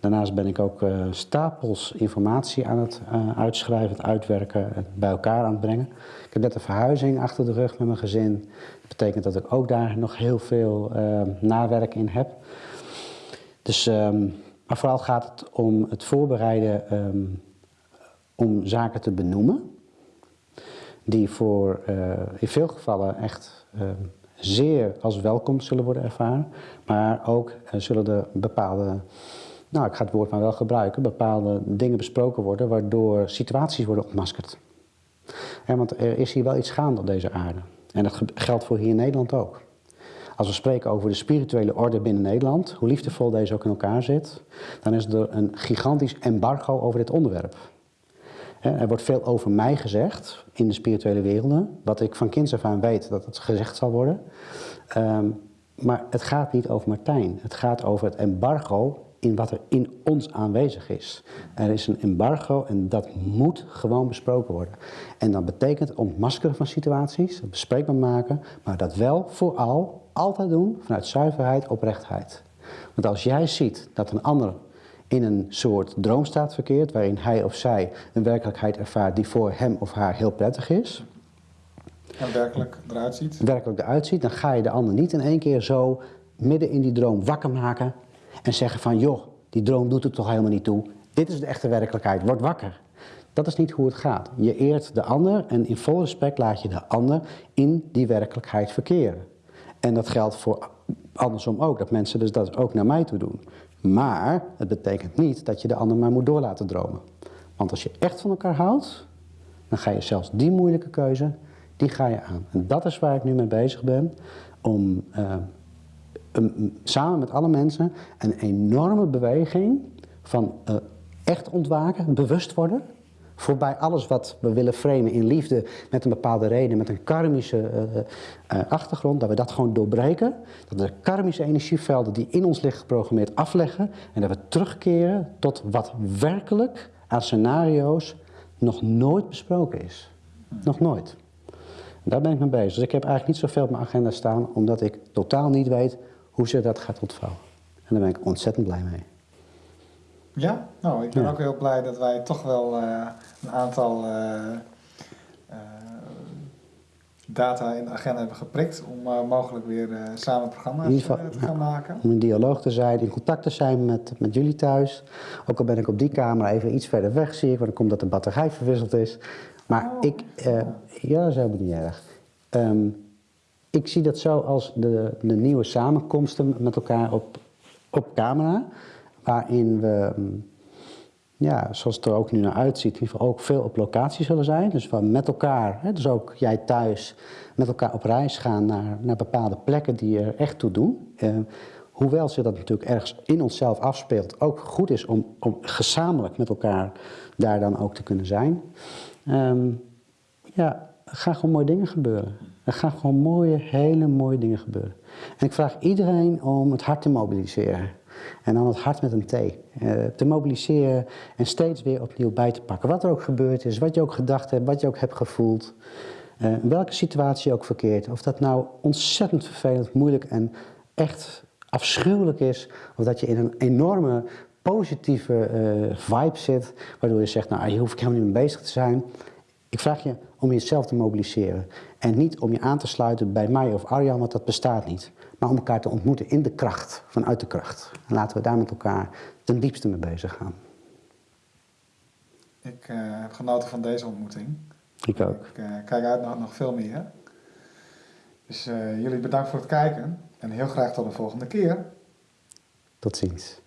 Daarnaast ben ik ook uh, stapels informatie aan het uh, uitschrijven, het uitwerken en bij elkaar aan het brengen. Ik heb net een verhuizing achter de rug met mijn gezin. Dat betekent dat ik ook daar nog heel veel uh, nawerk in heb. Dus, um, maar vooral gaat het om het voorbereiden um, om zaken te benoemen die voor uh, in veel gevallen echt uh, zeer als welkom zullen worden ervaren. Maar ook uh, zullen er bepaalde, nou ik ga het woord maar wel gebruiken, bepaalde dingen besproken worden waardoor situaties worden ontmaskerd. Ja, want er is hier wel iets gaande op deze aarde. En dat geldt voor hier in Nederland ook. Als we spreken over de spirituele orde binnen Nederland, hoe liefdevol deze ook in elkaar zit, dan is er een gigantisch embargo over dit onderwerp. Er wordt veel over mij gezegd in de spirituele werelden, wat ik van kinds af aan weet dat het gezegd zal worden. Um, maar het gaat niet over Martijn. Het gaat over het embargo in wat er in ons aanwezig is. Er is een embargo en dat moet gewoon besproken worden. En dat betekent ontmaskeren van situaties, bespreekbaar maken, maar dat wel vooral altijd doen vanuit zuiverheid, oprechtheid. Want als jij ziet dat een ander in een soort droomstaat verkeert, waarin hij of zij een werkelijkheid ervaart die voor hem of haar heel prettig is. En werkelijk eruit ziet. Werkelijk eruit ziet, dan ga je de ander niet in één keer zo midden in die droom wakker maken en zeggen van joh, die droom doet het toch helemaal niet toe. Dit is de echte werkelijkheid, word wakker. Dat is niet hoe het gaat. Je eert de ander en in vol respect laat je de ander in die werkelijkheid verkeren. En dat geldt voor andersom ook, dat mensen dus dat ook naar mij toe doen. Maar het betekent niet dat je de ander maar moet door laten dromen. Want als je echt van elkaar houdt, dan ga je zelfs die moeilijke keuze, die ga je aan. En dat is waar ik nu mee bezig ben, om um, samen met alle mensen een enorme beweging van uh, echt ontwaken, bewust worden, Voorbij alles wat we willen framen in liefde met een bepaalde reden, met een karmische uh, uh, achtergrond, dat we dat gewoon doorbreken. Dat we de karmische energievelden die in ons liggen geprogrammeerd afleggen en dat we terugkeren tot wat werkelijk aan scenario's nog nooit besproken is. Nog nooit. Daar ben ik mee bezig. Dus ik heb eigenlijk niet zoveel op mijn agenda staan, omdat ik totaal niet weet hoe ze dat gaat ontvouwen. En daar ben ik ontzettend blij mee. Ja, nou, ik ben ja. ook heel blij dat wij toch wel uh, een aantal uh, uh, data in de agenda hebben geprikt om mogelijk weer samen programma's geval, te gaan ja, maken. Om in dialoog te zijn, in contact te zijn met, met jullie thuis. Ook al ben ik op die camera even iets verder weg, zie ik, want dan komt dat de batterij verwisseld is. Maar oh, ik, ja, dat is helemaal niet erg. Um, ik zie dat zo als de, de nieuwe samenkomsten met elkaar op, op camera waarin we, ja, zoals het er ook nu naar uitziet, ook veel op locatie zullen zijn. Dus we met elkaar, dus ook jij thuis, met elkaar op reis gaan naar, naar bepaalde plekken die er echt toe doen. Uh, hoewel zich dat natuurlijk ergens in onszelf afspeelt, ook goed is om, om gezamenlijk met elkaar daar dan ook te kunnen zijn. Um, ja, er gaan gewoon mooie dingen gebeuren. Er gaan gewoon mooie, hele mooie dingen gebeuren. En ik vraag iedereen om het hart te mobiliseren. En dan het hart met een T. Uh, te mobiliseren en steeds weer opnieuw bij te pakken. Wat er ook gebeurd is, wat je ook gedacht hebt, wat je ook hebt gevoeld. Uh, welke situatie ook verkeert. Of dat nou ontzettend vervelend, moeilijk en echt afschuwelijk is. Of dat je in een enorme positieve uh, vibe zit. Waardoor je zegt, nou hier hoef ik helemaal niet mee bezig te zijn. Ik vraag je om jezelf te mobiliseren. En niet om je aan te sluiten bij mij of Arjan, want dat bestaat niet maar om elkaar te ontmoeten in de kracht, vanuit de kracht. En laten we daar met elkaar ten diepste mee bezig gaan. Ik uh, heb genoten van deze ontmoeting. Ik ook. Ik eh, kijk uit naar nog veel meer. Dus eh, jullie bedankt voor het kijken en heel graag tot de volgende keer. Tot ziens.